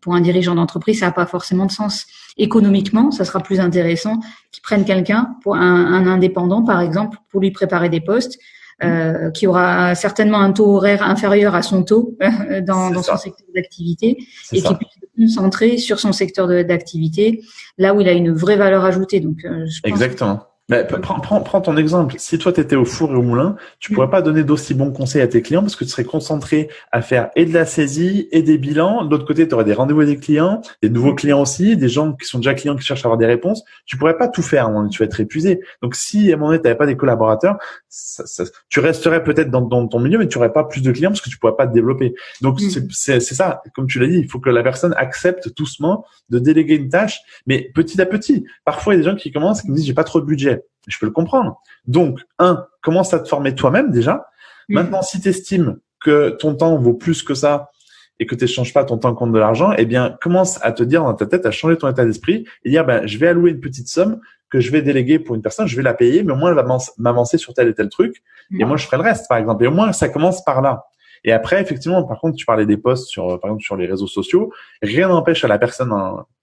pour un dirigeant d'entreprise, ça n'a pas forcément de sens. Économiquement, ça sera plus intéressant qu'ils prennent quelqu'un pour un, un indépendant par exemple pour lui préparer des postes euh, qui aura certainement un taux horaire inférieur à son taux dans, dans son secteur d'activité et qui puisse se concentrer sur son secteur d'activité, là où il a une vraie valeur ajoutée. Donc, euh, je pense Exactement. Mais prends, prends, prends, ton exemple. Si toi, tu étais au four et au moulin, tu pourrais pas donner d'aussi bons conseils à tes clients parce que tu serais concentré à faire et de la saisie et des bilans. De l'autre côté, tu aurais des rendez-vous avec des clients, des nouveaux clients aussi, des gens qui sont déjà clients qui cherchent à avoir des réponses. Tu pourrais pas tout faire. Tu vas être épuisé. Donc, si à un moment donné, tu n'avais pas des collaborateurs, ça, ça, tu resterais peut-être dans, dans, ton milieu, mais tu aurais pas plus de clients parce que tu pourrais pas te développer. Donc, mm. c'est ça. Comme tu l'as dit, il faut que la personne accepte doucement de déléguer une tâche, mais petit à petit. Parfois, il y a des gens qui commencent et qui me disent, j'ai pas trop de budget. Je peux le comprendre. Donc, un, commence à te former toi-même déjà. Maintenant, si tu estimes que ton temps vaut plus que ça et que tu n'échanges pas ton temps contre de l'argent, eh bien, commence à te dire dans ta tête, à changer ton état d'esprit et dire, ben, je vais allouer une petite somme que je vais déléguer pour une personne, je vais la payer, mais au moins elle va m'avancer sur tel et tel truc, et moi je ferai le reste, par exemple. Et au moins ça commence par là. Et après, effectivement, par contre, tu parlais des posts sur, par exemple, sur les réseaux sociaux. Rien n'empêche à la personne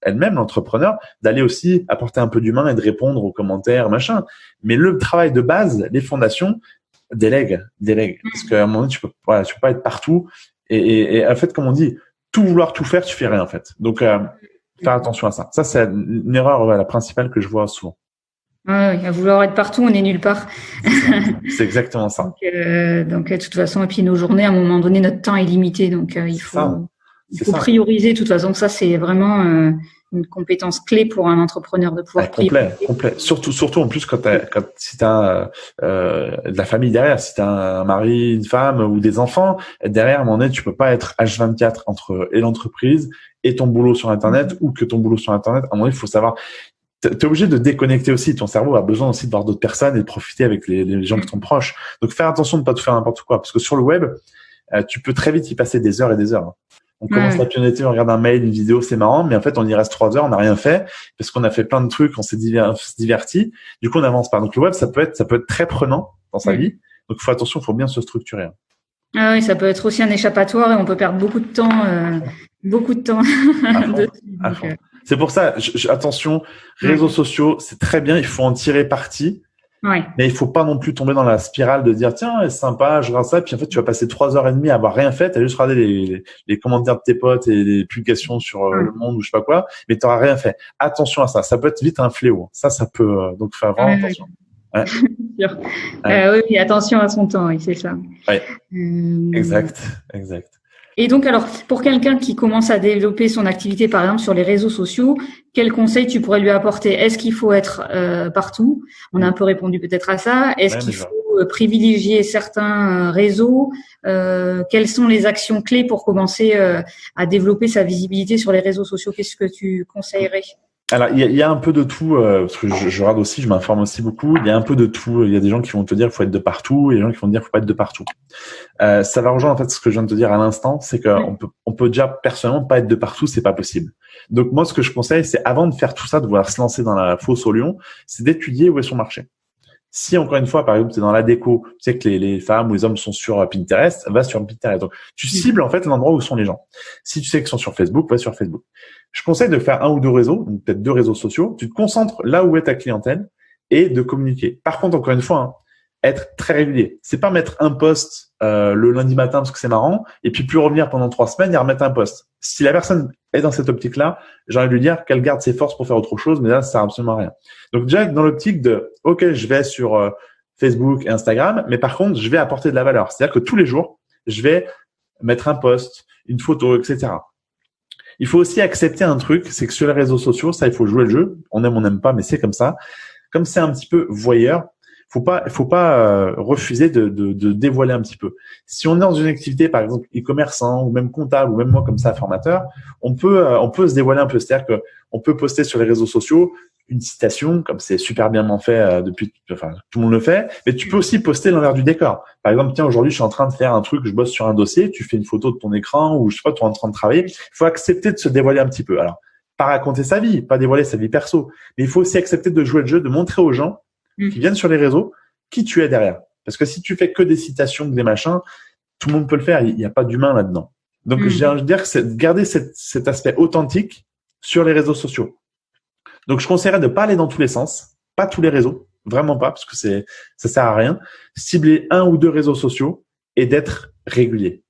elle-même, l'entrepreneur, d'aller aussi apporter un peu d'humain et de répondre aux commentaires, machin. Mais le travail de base, les fondations, délègue, délègue. Parce qu'à un moment donné, tu peux, voilà, tu peux pas être partout. Et, et, en fait, comme on dit, tout vouloir tout faire, tu fais rien, en fait. Donc, euh, faire attention à ça. Ça, c'est une erreur, la principale que je vois souvent. Oui, à vouloir être partout, on n'est nulle part. C'est exactement ça. donc, euh, donc, de toute façon, et puis nos journées, à un moment donné, notre temps est limité, donc euh, il faut, il faut prioriser. De toute façon, ça, c'est vraiment euh, une compétence clé pour un entrepreneur de pouvoir complet, Complet, Surtout, surtout en plus quand, quand si tu as euh, de la famille derrière, si tu as un mari, une femme ou des enfants derrière, à un moment donné, tu peux pas être H24 entre et l'entreprise et ton boulot sur Internet ou que ton boulot sur Internet. À un moment donné, il faut savoir tu es obligé de déconnecter aussi. Ton cerveau a besoin aussi de voir d'autres personnes et de profiter avec les, gens qui sont proches. Donc, faire attention de ne pas tout faire n'importe quoi. Parce que sur le web, euh, tu peux très vite y passer des heures et des heures. On commence la pionnier, on regarde un mail, une vidéo, c'est marrant, mais en fait, on y reste trois heures, on n'a rien fait parce qu'on a fait plein de trucs, on s'est diverti. Du coup, on n'avance pas. Donc, le web, ça peut être, ça peut être très prenant dans sa vie. Donc, il faut attention, il faut bien se structurer. Ah oui, ça peut être aussi un échappatoire et on peut perdre beaucoup de temps, euh, beaucoup de temps. C'est pour ça, attention, réseaux sociaux, c'est très bien, il faut en tirer parti, Ouais. Mais il faut pas non plus tomber dans la spirale de dire tiens c'est sympa je regarde ça puis en fait tu vas passer trois heures et demie à avoir rien fait t'as juste regardé les, les, commentaires de tes potes et les publications sur euh, le monde ou je sais pas quoi mais t'auras rien fait. Attention à ça ça peut être vite un fléau ça ça peut euh, donc faire vraiment attention. Ouais. Euh, oui attention à son temps oui c'est ça. Ouais. exact exact et donc, alors, pour quelqu'un qui commence à développer son activité, par exemple, sur les réseaux sociaux, quel conseil tu pourrais lui apporter? Est-ce qu'il faut être euh, partout? On a un peu répondu peut-être à ça. Est-ce qu'il faut euh, privilégier certains euh, réseaux? Quelles sont les actions clés pour commencer à développer sa visibilité sur les réseaux sociaux? Qu'est-ce que tu conseillerais? Alors, il y, a, un peu de tout, parce que je, je, regarde aussi, je m'informe aussi beaucoup. Il y a un peu de tout. Il y a des gens qui vont te dire qu'il faut être de partout, et des gens qui vont te dire qu'il faut pas être de partout. Euh, ça va rejoindre en fait ce que je viens de te dire à l'instant, c'est qu'on peut, on peut déjà personnellement pas être de partout, c'est pas possible. Donc moi, ce que je conseille, c'est avant de faire tout ça, de vouloir se lancer dans la fosse au lion, c'est d'étudier où est son marché. Si encore une fois, par exemple, tu es dans la déco, tu sais que les, les, femmes ou les hommes sont sur Pinterest, va sur Pinterest. Donc, tu cibles en fait l'endroit où sont les gens. Si tu sais qu'ils sont sur Facebook, va sur Facebook. Je conseille de faire un ou deux réseaux, peut-être deux réseaux sociaux. Tu te concentres là où est ta clientèle et de communiquer. Par contre, encore une fois, hein, être très régulier. C'est pas mettre un post euh, le lundi matin parce que c'est marrant et puis plus revenir pendant trois semaines et remettre un post. Si la personne est dans cette optique-là, j'ai envie de lui dire qu'elle garde ses forces pour faire autre chose, mais là, ça sert absolument à rien. Donc déjà dans l'optique de, ok, je vais sur euh, Facebook et Instagram, mais par contre, je vais apporter de la valeur. C'est-à-dire que tous les jours, je vais mettre un post, une photo, etc. Il faut aussi accepter un truc, c'est que sur les réseaux sociaux, ça, il faut jouer le jeu. On aime, on n'aime pas, mais c'est comme ça. Comme c'est un petit peu voyeur, faut pas, faut pas euh, refuser de, de, de, dévoiler un petit peu. Si on est dans une activité, par exemple e-commerçant ou même comptable ou même moi comme ça formateur, on peut, euh, on peut se dévoiler un peu. C'est-à-dire que on peut poster sur les réseaux sociaux une citation, comme c'est super bien fait euh, depuis, enfin tout le monde le fait, mais tu peux aussi poster l'envers du décor. Par exemple, tiens, aujourd'hui, je suis en train de faire un truc, je bosse sur un dossier, tu fais une photo de ton écran ou je sais pas, tu es en train de travailler. Il faut accepter de se dévoiler un petit peu. Alors, pas raconter sa vie, pas dévoiler sa vie perso, mais il faut aussi accepter de jouer le jeu, de montrer aux gens qui mm. viennent sur les réseaux qui tu es derrière. Parce que si tu fais que des citations, des machins, tout le monde peut le faire. Il n'y a pas d'humain là-dedans. Donc, mm. j'ai envie de dire que c'est de garder cet aspect authentique sur les réseaux sociaux. Donc, je conseillerais de pas aller dans tous les sens, pas tous les réseaux, vraiment pas, parce que c'est ça sert à rien. Cibler un ou deux réseaux sociaux et d'être régulier.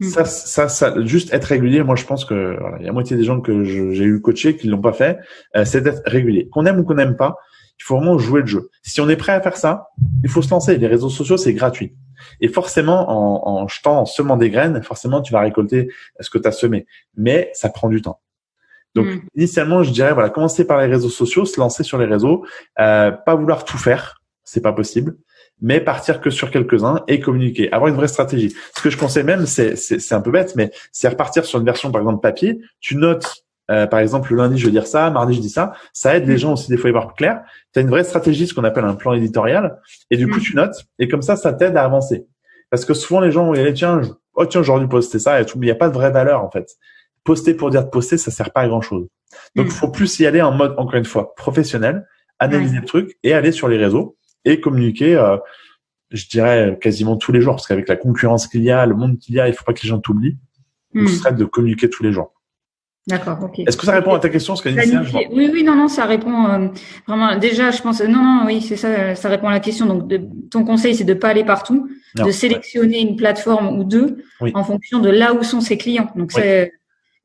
Mm. Ça, ça, ça, juste être régulier. Moi, je pense que voilà, il y a moitié des gens que j'ai eu coaché qui l'ont pas fait. Euh, c'est d'être régulier. Qu'on aime ou qu'on n'aime pas, il faut vraiment jouer le jeu. Si on est prêt à faire ça, il faut se lancer. Les réseaux sociaux, c'est gratuit. Et forcément, en, en jetant, en semant des graines, forcément, tu vas récolter ce que tu as semé. Mais ça prend du temps. Donc, mm. initialement, je dirais, voilà, commencer par les réseaux sociaux, se lancer sur les réseaux, euh, pas vouloir tout faire, c'est pas possible, mais partir que sur quelques-uns et communiquer, avoir une vraie stratégie. Ce que je conseille même, c'est, c'est un peu bête, mais c'est repartir sur une version, par exemple, papier. Tu notes euh, par exemple, le lundi, je vais dire ça, mardi, je dis ça. Ça aide les mm. gens aussi des fois à y voir clair. Tu as une vraie stratégie, ce qu'on appelle un plan éditorial. Et du coup, mm. tu notes. Et comme ça, ça t'aide à avancer. Parce que souvent, les gens vont dire, tiens, oh, tiens, aujourd'hui, poster ça et tout. Mais il n'y a pas de vraie valeur, en fait. Poster pour dire de poster, ça sert pas à grand chose. Donc, il mm. faut plus y aller en mode, encore une fois, professionnel, analyser le truc et aller sur les réseaux et communiquer, euh, je dirais, quasiment tous les jours. Parce qu'avec la concurrence qu'il y a, le monde qu'il y a, il faut pas que les gens t'oublient. Donc, ce serait de communiquer tous les jours. D'accord, ok. Est-ce que ça répond à ta question, ce Oui, oui, non, non, ça répond euh, vraiment. Déjà, je pense, non, non, oui, c'est ça, ça répond à la question. Donc, de, ton conseil, c'est de pas aller partout, de sélectionner une plateforme ou deux en fonction de là où sont ses clients. Donc, c'est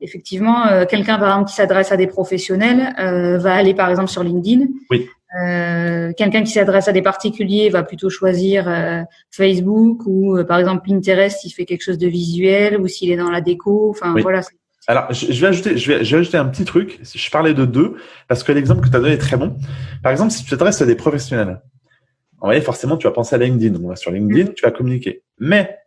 effectivement euh, quelqu'un par exemple qui s'adresse à des professionnels euh, va aller par exemple sur LinkedIn. Oui. Euh, quelqu'un qui s'adresse à des particuliers va plutôt choisir Facebook ou par exemple Pinterest s'il fait quelque chose de visuel ou s'il est dans la déco. Enfin voilà, alors, je vais ajouter, je vais, je vais ajouter un petit truc. Je parlais de deux parce que l'exemple que tu as donné est très bon. Par exemple, si tu t'adresses à des professionnels, en voyez, forcément, tu vas penser à LinkedIn. On va sur LinkedIn, tu vas communiquer. Mais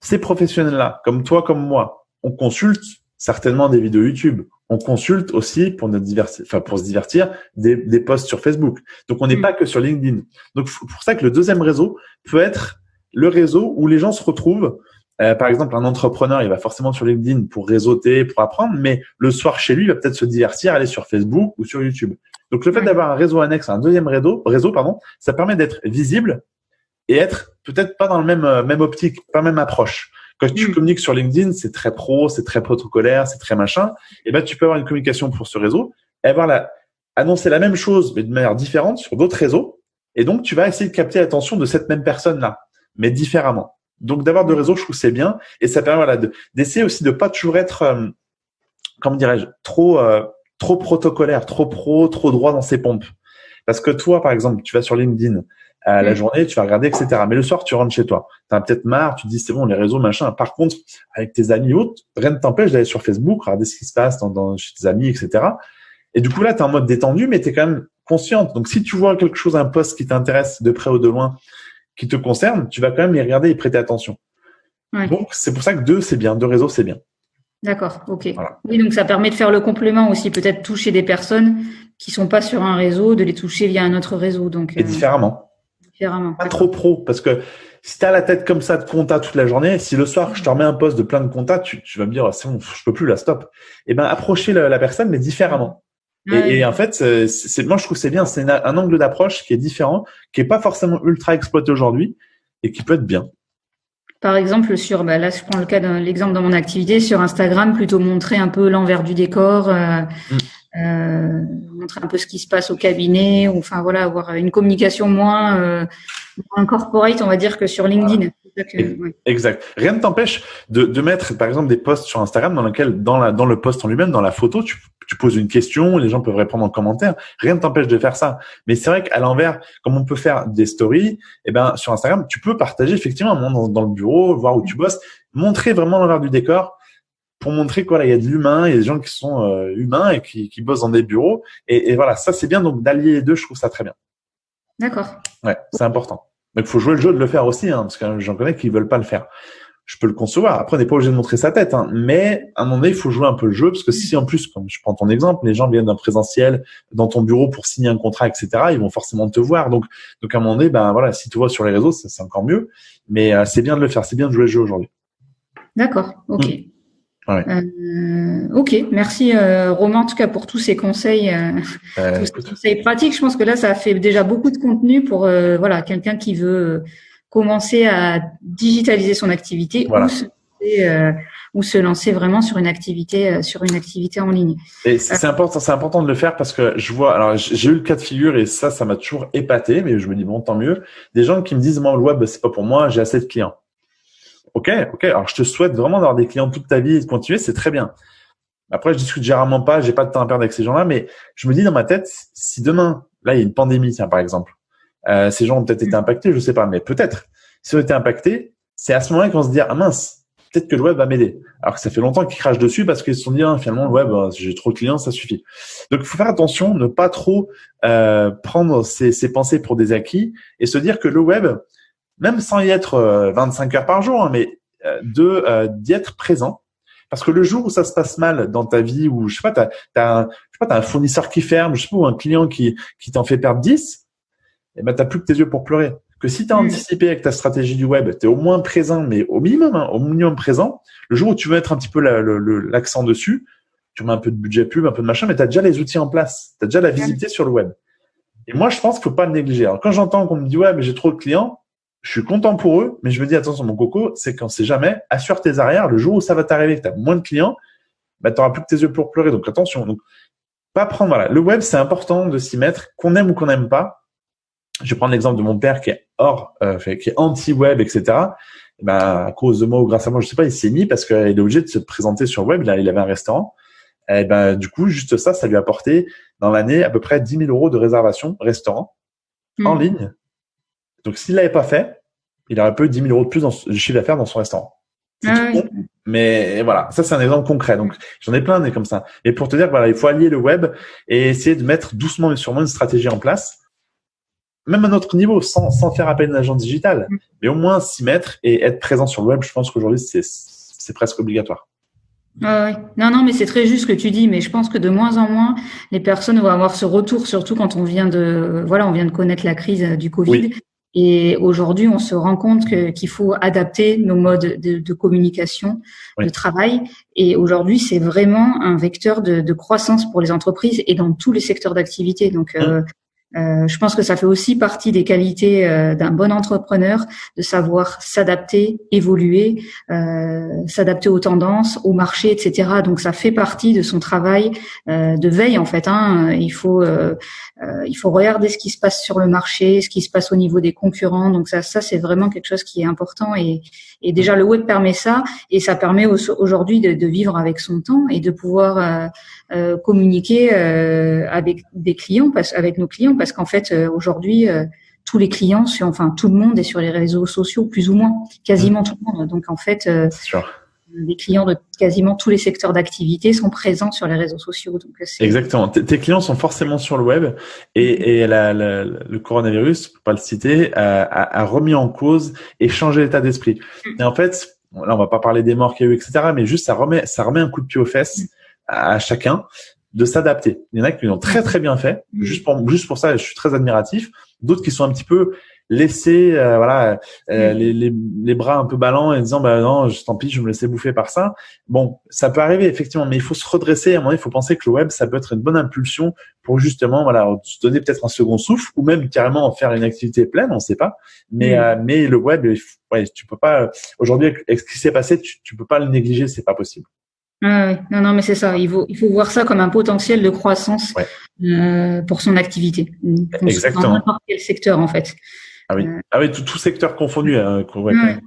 ces professionnels-là, comme toi, comme moi, on consulte certainement des vidéos YouTube. On consulte aussi pour notre enfin pour se divertir des, des posts sur Facebook. Donc, on n'est mm. pas que sur LinkedIn. Donc, pour ça que le deuxième réseau peut être le réseau où les gens se retrouvent euh, par exemple, un entrepreneur, il va forcément sur LinkedIn pour réseauter, pour apprendre, mais le soir chez lui, il va peut-être se divertir, aller sur Facebook ou sur YouTube. Donc, le fait d'avoir un réseau annexe, un deuxième réseau, réseau pardon, ça permet d'être visible et être peut-être pas dans le même euh, même optique, pas même approche. Quand tu mm. communiques sur LinkedIn, c'est très pro, c'est très protocolaire, c'est très machin. Et ben, tu peux avoir une communication pour ce réseau et avoir la annoncer la même chose mais de manière différente sur d'autres réseaux Et donc, tu vas essayer de capter l'attention de cette même personne-là, mais différemment. Donc, d'avoir de réseaux, je trouve c'est bien. Et ça permet voilà, d'essayer aussi de pas toujours être, euh, comment dirais-je, trop, euh, trop protocolaire, trop pro, trop droit dans ses pompes. Parce que toi, par exemple, tu vas sur LinkedIn, à la journée, tu vas regarder, etc. Mais le soir, tu rentres chez toi. Tu as peut-être marre, tu te dis c'est bon, les réseaux, machin. Par contre, avec tes amis autres, rien ne t'empêche d'aller sur Facebook, regarder ce qui se passe dans, dans, chez tes amis, etc. Et du coup, là, tu es en mode détendu, mais tu es quand même consciente. Donc, si tu vois quelque chose, un post qui t'intéresse de près ou de loin, qui te concerne, tu vas quand même les regarder et prêter attention. Donc, c'est pour ça que deux, c'est bien. Deux réseaux, c'est bien. D'accord, ok. Oui, donc ça permet de faire le complément aussi, peut-être toucher des personnes qui sont pas sur un réseau, de les toucher via un autre réseau. Donc, et euh, différemment. Différemment. Pas trop pro, parce que si tu as la tête comme ça de compta toute la journée, si le soir je te remets un poste de plein de compta, tu, tu vas me dire c'est bon, je peux plus la stop. Eh ben approcher la, personne mais différemment. Et, en fait, c'est, moi je trouve c'est bien, c'est un angle d'approche qui est différent, qui est pas forcément ultra exploité aujourd'hui et qui peut être bien. Par exemple, sur, bah là, je prends le cas d'un l'exemple dans mon activité sur Instagram, plutôt montrer un peu l'envers du décor, euh, mm. euh, montrer un peu ce qui se passe au cabinet, ou enfin voilà, avoir une communication moins, euh, moins corporate, on va dire, que sur LinkedIn. Exact. Rien ne t'empêche de, de, mettre, par exemple, des posts sur Instagram dans lequel, dans, la, dans le post en lui-même, dans la photo, tu, tu, poses une question, les gens peuvent répondre en commentaire. Rien ne t'empêche de faire ça. Mais c'est vrai qu'à l'envers, comme on peut faire des stories, eh ben, sur Instagram, tu peux partager effectivement un moment dans, le bureau, voir où tu bosses, montrer vraiment l'envers du décor pour montrer quoi, il y a de l'humain, il y a des gens qui sont euh, humains et qui, qui bossent dans des bureaux. Et, et voilà, ça c'est bien. Donc d'allier les deux, je trouve ça très bien. D'accord. Ouais, c'est important. Donc, il faut jouer le jeu de le faire aussi, hein, parce que j'en connais qui veulent pas le faire. Je peux le concevoir. Après, on n'est pas obligé de montrer sa tête, hein, mais à un moment donné, il faut jouer un peu le jeu, parce que si en plus, comme je prends ton exemple, les gens viennent d'un présentiel dans ton bureau pour signer un contrat, etc., ils vont forcément te voir. Donc, donc à un moment donné, ben voilà, si tu vois sur les réseaux, c'est encore mieux. Mais euh, c'est bien de le faire, c'est bien de jouer le jeu aujourd'hui. D'accord. Ok. Euh, ok, merci euh, Romain en tout cas pour tous ces conseils, euh, euh tous ces conseils pratiques. Je pense que là, ça fait déjà beaucoup de contenu pour euh, voilà quelqu'un qui veut commencer à digitaliser son activité ou, se, ou, se, lancer vraiment sur une activité sur une activité en ligne. Et c'est important, c'est important de le faire parce que je vois. Alors j'ai eu le cas de figure et ça, ça m'a toujours épaté, mais je me dis bon tant mieux. Des gens qui me disent moi le web c'est pas pour moi, j'ai assez de clients. Ok, ok. Alors, je te souhaite vraiment d'avoir des clients toute ta vie et de continuer, c'est très bien. Après, je discute généralement pas, j'ai pas de temps à perdre avec ces gens-là, mais je me dis dans ma tête, si demain, là, il y a une pandémie, tiens, par exemple, euh, ces gens ont peut-être été impactés, je sais pas, mais peut-être. S'ils ont été impactés, c'est à ce moment-là vont se dire, ah mince, peut-être que le web va m'aider. Alors que ça fait longtemps qu'ils crachent dessus parce qu'ils se sont dit, ah, finalement, le web, euh, j'ai trop de clients, ça suffit. Donc, il faut faire attention, ne pas trop euh, prendre ces, ces pensées pour des acquis et se dire que le web, même sans y être 25 euh, heures par jour, hein, mais euh, de euh, d'y être présent. Parce que le jour où ça se passe mal dans ta vie, ou je sais pas, t'as as, un, je sais pas, as un fournisseur qui ferme, je sais pas, ou un client qui qui t'en fait perdre 10, et eh ben t'as plus que tes yeux pour pleurer. Que si tu as mm. anticipé avec ta stratégie du web, tu es au moins présent, mais au minimum, hein, au minimum présent. Le jour où tu veux mettre un petit peu l'accent dessus, tu mets un peu de budget pub, un peu de machin, mais tu as déjà les outils en place, tu as déjà la visibilité sur le web. Et moi, je pense qu'il faut pas le négliger. Alors, quand j'entends qu'on me dit ouais, mais j'ai trop de clients, je suis content pour eux, mais je me dis attention mon coco, c'est qu'on sait jamais, assure tes arrières, le jour où ça va t'arriver, que tu as moins de clients, bah, tu n'auras plus que tes yeux pour pleurer. Donc attention, donc pas prendre voilà, le web c'est important de s'y mettre, qu'on aime ou qu'on n'aime pas. Je vais prendre l'exemple de mon père qui est hors, euh, qui est anti-web, etc. Et ben, à cause de moi ou grâce à moi, je sais pas, il s'est mis parce qu'il est obligé de se présenter sur web. Là, il avait un restaurant. Et ben, du coup, juste ça, ça lui a apporté dans l'année à peu près 10 000 euros de réservation restaurant en mmh. ligne donc, s'il l'avait pas fait, il aurait peu 10 000 euros de plus dans, de chiffre d'affaires dans son restaurant. Ah mais voilà, ça c'est un exemple concret. Donc j'en ai plein des comme ça. Et pour te dire, voilà, il faut allier le web et essayer de mettre doucement mais sûrement une stratégie en place, même à notre niveau, sans, sans faire appel à une agent digital, mm. mais au moins s'y mettre et être présent sur le web. Je pense qu'aujourd'hui c'est c'est presque obligatoire. Oui. Non, non, mais c'est très juste ce que tu dis, mais je pense que de moins en moins, les personnes vont avoir ce retour, surtout quand on vient de, voilà, on vient de connaître la crise du Covid. Et aujourd'hui, on se rend compte qu'il faut adapter nos modes de, de communication, de travail. Et aujourd'hui, c'est vraiment un vecteur de, de, croissance pour les entreprises et dans tous les secteurs d'activité. Donc, euh, Euh, je pense que ça fait aussi partie des qualités euh, d'un bon entrepreneur de savoir s'adapter, évoluer, euh, s'adapter aux tendances, au marché, etc. Donc ça fait partie de son travail euh, de veille en fait. Hein. Il faut euh, il faut regarder ce qui se passe sur le marché, ce qui se passe au niveau des concurrents. Donc ça ça c'est vraiment quelque chose qui est important et, et déjà le web permet ça et ça permet aujourd'hui de, de, vivre avec son temps et de pouvoir communiquer avec des clients, avec nos clients parce qu'en fait, euh, aujourd'hui, euh, tous les clients, sur, enfin tout le monde est sur les réseaux sociaux, plus ou moins, quasiment tout le monde. Donc en fait, euh, les clients de quasiment tous les secteurs d'activité sont présents sur les réseaux sociaux. Donc Exactement. tes clients sont forcément sur le web et, et le coronavirus, pour pas le citer, a, remis en cause et changé l'état d'esprit. Mm. Et en fait, là on va pas parler des morts qu'il y a eu, etc. Mais juste ça remet ça remet un coup de pied aux fesses mm. à chacun de s'adapter. Il y en a qui l'ont très très bien fait. Mm. Juste pour juste pour ça, je suis très admiratif. D'autres qui sont un petit peu laissés, euh, voilà, euh, mm. les, les, les, bras un peu ballants et disant bah non, je, tant pis, je me laissais bouffer par ça. Bon, ça peut arriver effectivement, mais il faut se redresser. À un moment, il faut penser que le web, ça peut être une bonne impulsion pour justement, voilà, se donner peut-être un second souffle ou même carrément en faire une activité pleine, on ne sait pas. Mais mm. euh, mais le web, ouais, tu peux pas. Aujourd'hui, avec ce qui s'est passé, tu, tu peux pas le négliger, c'est pas possible. Ah non, non, mais c'est ça. Il faut, il faut voir ça comme un potentiel de croissance euh, pour son activité. Exactement. Dans n'importe quel secteur, en fait. Ah oui, ah oui, tout, tout secteur confondu. Hein,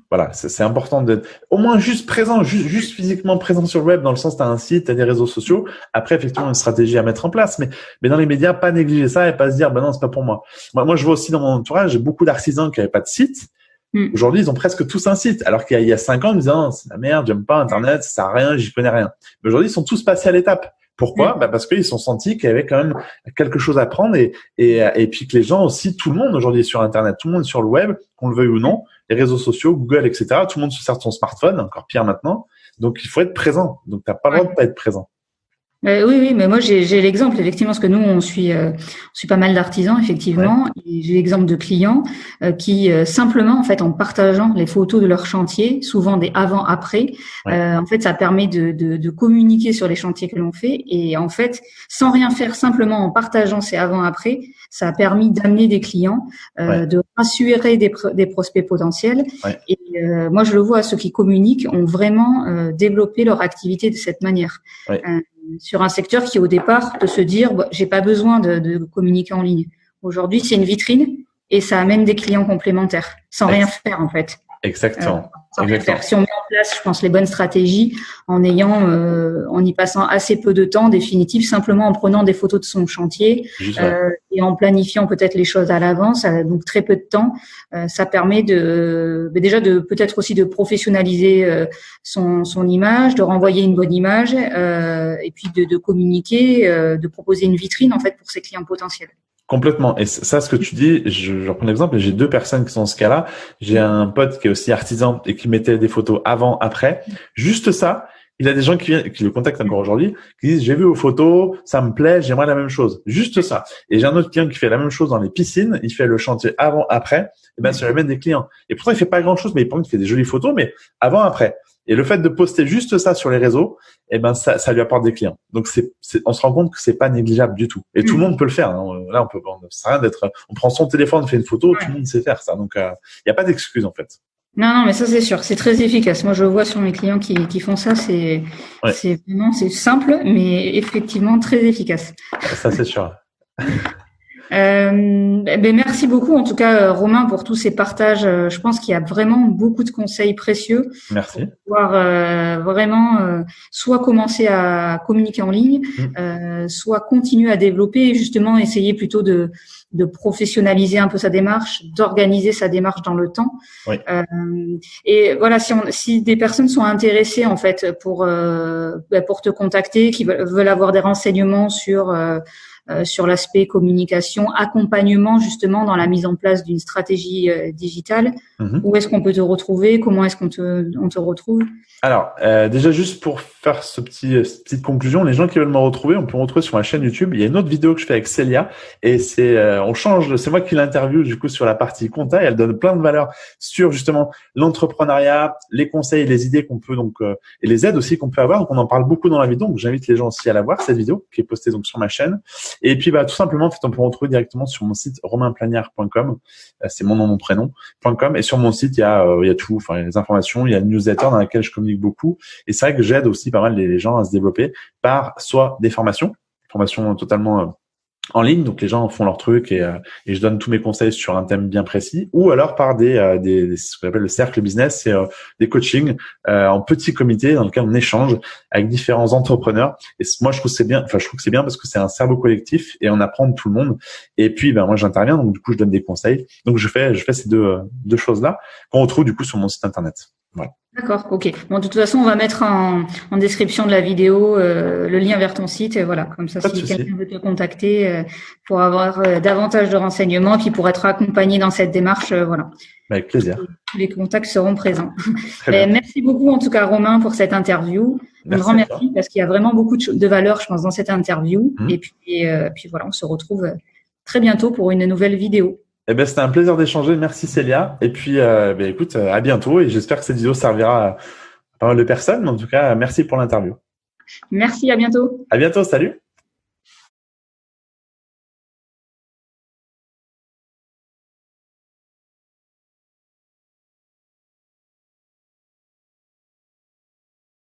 Voilà, c'est important d'être au moins juste présent, juste, juste physiquement présent sur le web, dans le sens tu as un site, tu as des réseaux sociaux. Après, effectivement, une stratégie à mettre en place, mais mais dans les médias, pas négliger ça et pas se dire, ben non, c'est pas pour moi. Moi, moi je vois aussi dans mon entourage, j'ai beaucoup d'artisans qui n'avaient pas de site Hmm. Aujourd'hui, ils ont presque tous un site. Alors qu'il y a cinq ans, ils disaient, oh, c'est la merde, j'aime pas Internet, ça sert à rien, j'y connais rien. Mais aujourd'hui, ils sont tous passés à l'étape. Pourquoi hmm. bah Parce qu'ils sont sentis qu'il y avait quand même quelque chose à prendre et, et, et puis que les gens aussi, tout le monde aujourd'hui est sur Internet, tout le monde est sur le web, qu'on le veuille ou non, les réseaux sociaux, Google, etc. Tout le monde se sert de son smartphone, encore pire maintenant. Donc, il faut être présent. Donc, t'as pas le droit de pas être présent. Euh, oui, oui, mais moi j'ai l'exemple effectivement parce que nous on suit, euh, on suit pas mal d'artisans effectivement. J'ai l'exemple de clients euh, qui simplement en fait en partageant les photos de leur chantier, souvent des avant-après, en fait ça permet de, de, de communiquer sur les chantiers que l'on fait et en fait sans rien faire simplement en partageant ces avant-après, ça a permis d'amener des clients, de rassurer des, des prospects potentiels. Et moi je le vois, ceux qui communiquent ont vraiment développé leur activité de cette manière sur un secteur qui au départ de se dire bah, j'ai pas besoin de, de, communiquer en ligne. Aujourd'hui, c'est une vitrine et ça amène des clients complémentaires sans rien faire en fait. Exactement. Si on met en place, je pense, les bonnes stratégies en ayant, euh, en y passant assez peu de temps définitif, simplement en prenant des photos de son chantier euh, et en planifiant peut-être les choses à l'avance, euh, donc très peu de temps, euh, ça permet de bah, déjà de peut-être aussi de professionnaliser euh, son, son image, de renvoyer une bonne image et puis de, de communiquer, de proposer une vitrine en fait pour ses clients potentiels. Complètement. Et ça, ce que tu dis, je, je reprends l'exemple, j'ai deux personnes qui sont dans ce cas-là. J'ai un pote qui est aussi artisan et qui mettait des photos avant, après. Juste ça, il a des gens qui, viennent, qui le contactent encore aujourd'hui, qui disent j'ai vu vos photos, ça me plaît, j'aimerais la même chose. Juste ça. Et j'ai un autre client qui fait la même chose dans les piscines. Il fait le chantier avant, après. Et ben ça lui amène des clients. Et pourtant il fait pas grand chose, mais il fait des jolies photos, mais avant, après. Et le fait de poster juste ça sur les réseaux, eh ben ça, ça lui apporte des clients. Donc c'est, on se rend compte que c'est pas négligeable du tout. Et tout le mm. monde peut le faire. Hein. Là, on peut, on, rien d'être. On prend son téléphone, on fait une photo, tout le monde sait faire ça. Donc il euh, n'y a pas d'excuse en fait. Non, non, mais ça c'est sûr, c'est très efficace. Moi, je vois sur mes clients qui, qui font ça, c'est, c'est vraiment, c'est simple, mais effectivement très efficace. Ça c'est sûr. Euh, ben merci beaucoup en tout cas euh, Romain pour tous ces partages. Euh, je pense qu'il y a vraiment beaucoup de conseils précieux. Merci. Pour pouvoir euh, vraiment euh, soit commencer à communiquer en ligne, mmh. soit continuer à développer et justement essayer plutôt de, de professionnaliser un peu sa démarche, d'organiser sa démarche dans le temps. Oui. et voilà, si, on, si des personnes sont intéressées en fait pour ben, pour te contacter, qui veulent, veulent avoir des renseignements sur euh, sur l'aspect communication, accompagnement justement dans la mise en place d'une stratégie euh, digitale. Mhm. Où est-ce qu'on peut te retrouver? Comment est-ce qu'on te, on te retrouve? Alors, euh, déjà juste pour faire ce petit cette petite conclusion, les gens qui veulent me retrouver, on peut me retrouver sur ma chaîne YouTube. Il y a une autre vidéo que je fais avec Célia et c'est on change. C'est moi qui l'interview du coup sur la partie compta et elle donne plein de valeurs sur justement l'entrepreneuriat, les conseils, les idées qu'on peut donc et les aides aussi qu'on peut avoir. Donc on en parle beaucoup dans la vidéo. Donc j'invite les gens aussi à la voir cette vidéo qui est postée donc sur ma chaîne. Et puis, bah, tout simplement, en fait, on peut retrouver directement sur mon site romainplanière.com. Euh, c'est mon nom, mon prénom. .com. Et sur mon site, il y a, euh, il y a tout, enfin, les informations. Il y a une newsletter dans laquelle je communique beaucoup. Et c'est vrai que j'aide aussi pas mal les gens à se développer par soit des formations, formations totalement en ligne, donc les gens font leur truc et, euh, et, je donne tous mes conseils sur un thème bien précis, ou alors par des, euh, des, ce qu'on appelle le cercle business, c'est euh, des coachings en petit comité dans lequel on échange avec différents entrepreneurs. Et moi, je trouve c'est bien, enfin je trouve que c'est bien parce que c'est un cerveau collectif et on apprend de tout le monde. Et puis, ben moi, j'interviens, donc du coup, je donne des conseils. Donc je fais, je fais ces deux, deux choses là qu'on retrouve du coup sur mon site internet. Voilà. D'accord, ok. Bon, de toute façon, on va mettre en, en description de la vidéo euh, le lien vers ton site. Et voilà, comme ça, si quelqu'un veut te contacter euh, pour avoir euh, davantage de renseignements, puis pour être accompagné dans cette démarche, voilà. Avec plaisir. Tous les contacts seront présents. merci beaucoup, en tout cas, Romain, pour cette interview. Un grand merci parce qu'il y a vraiment beaucoup de, de, valeur, je pense, dans cette interview. Mmh. Et puis, puis voilà, on se retrouve très bientôt pour une nouvelle vidéo. Eh ben, c'était un plaisir d'échanger. Merci Célia. Et puis, euh, ben, écoute, euh, à bientôt. Et j'espère que cette vidéo servira à pas mal de personnes. Mais en tout cas, merci pour l'interview. Merci, à bientôt. À bientôt. Salut.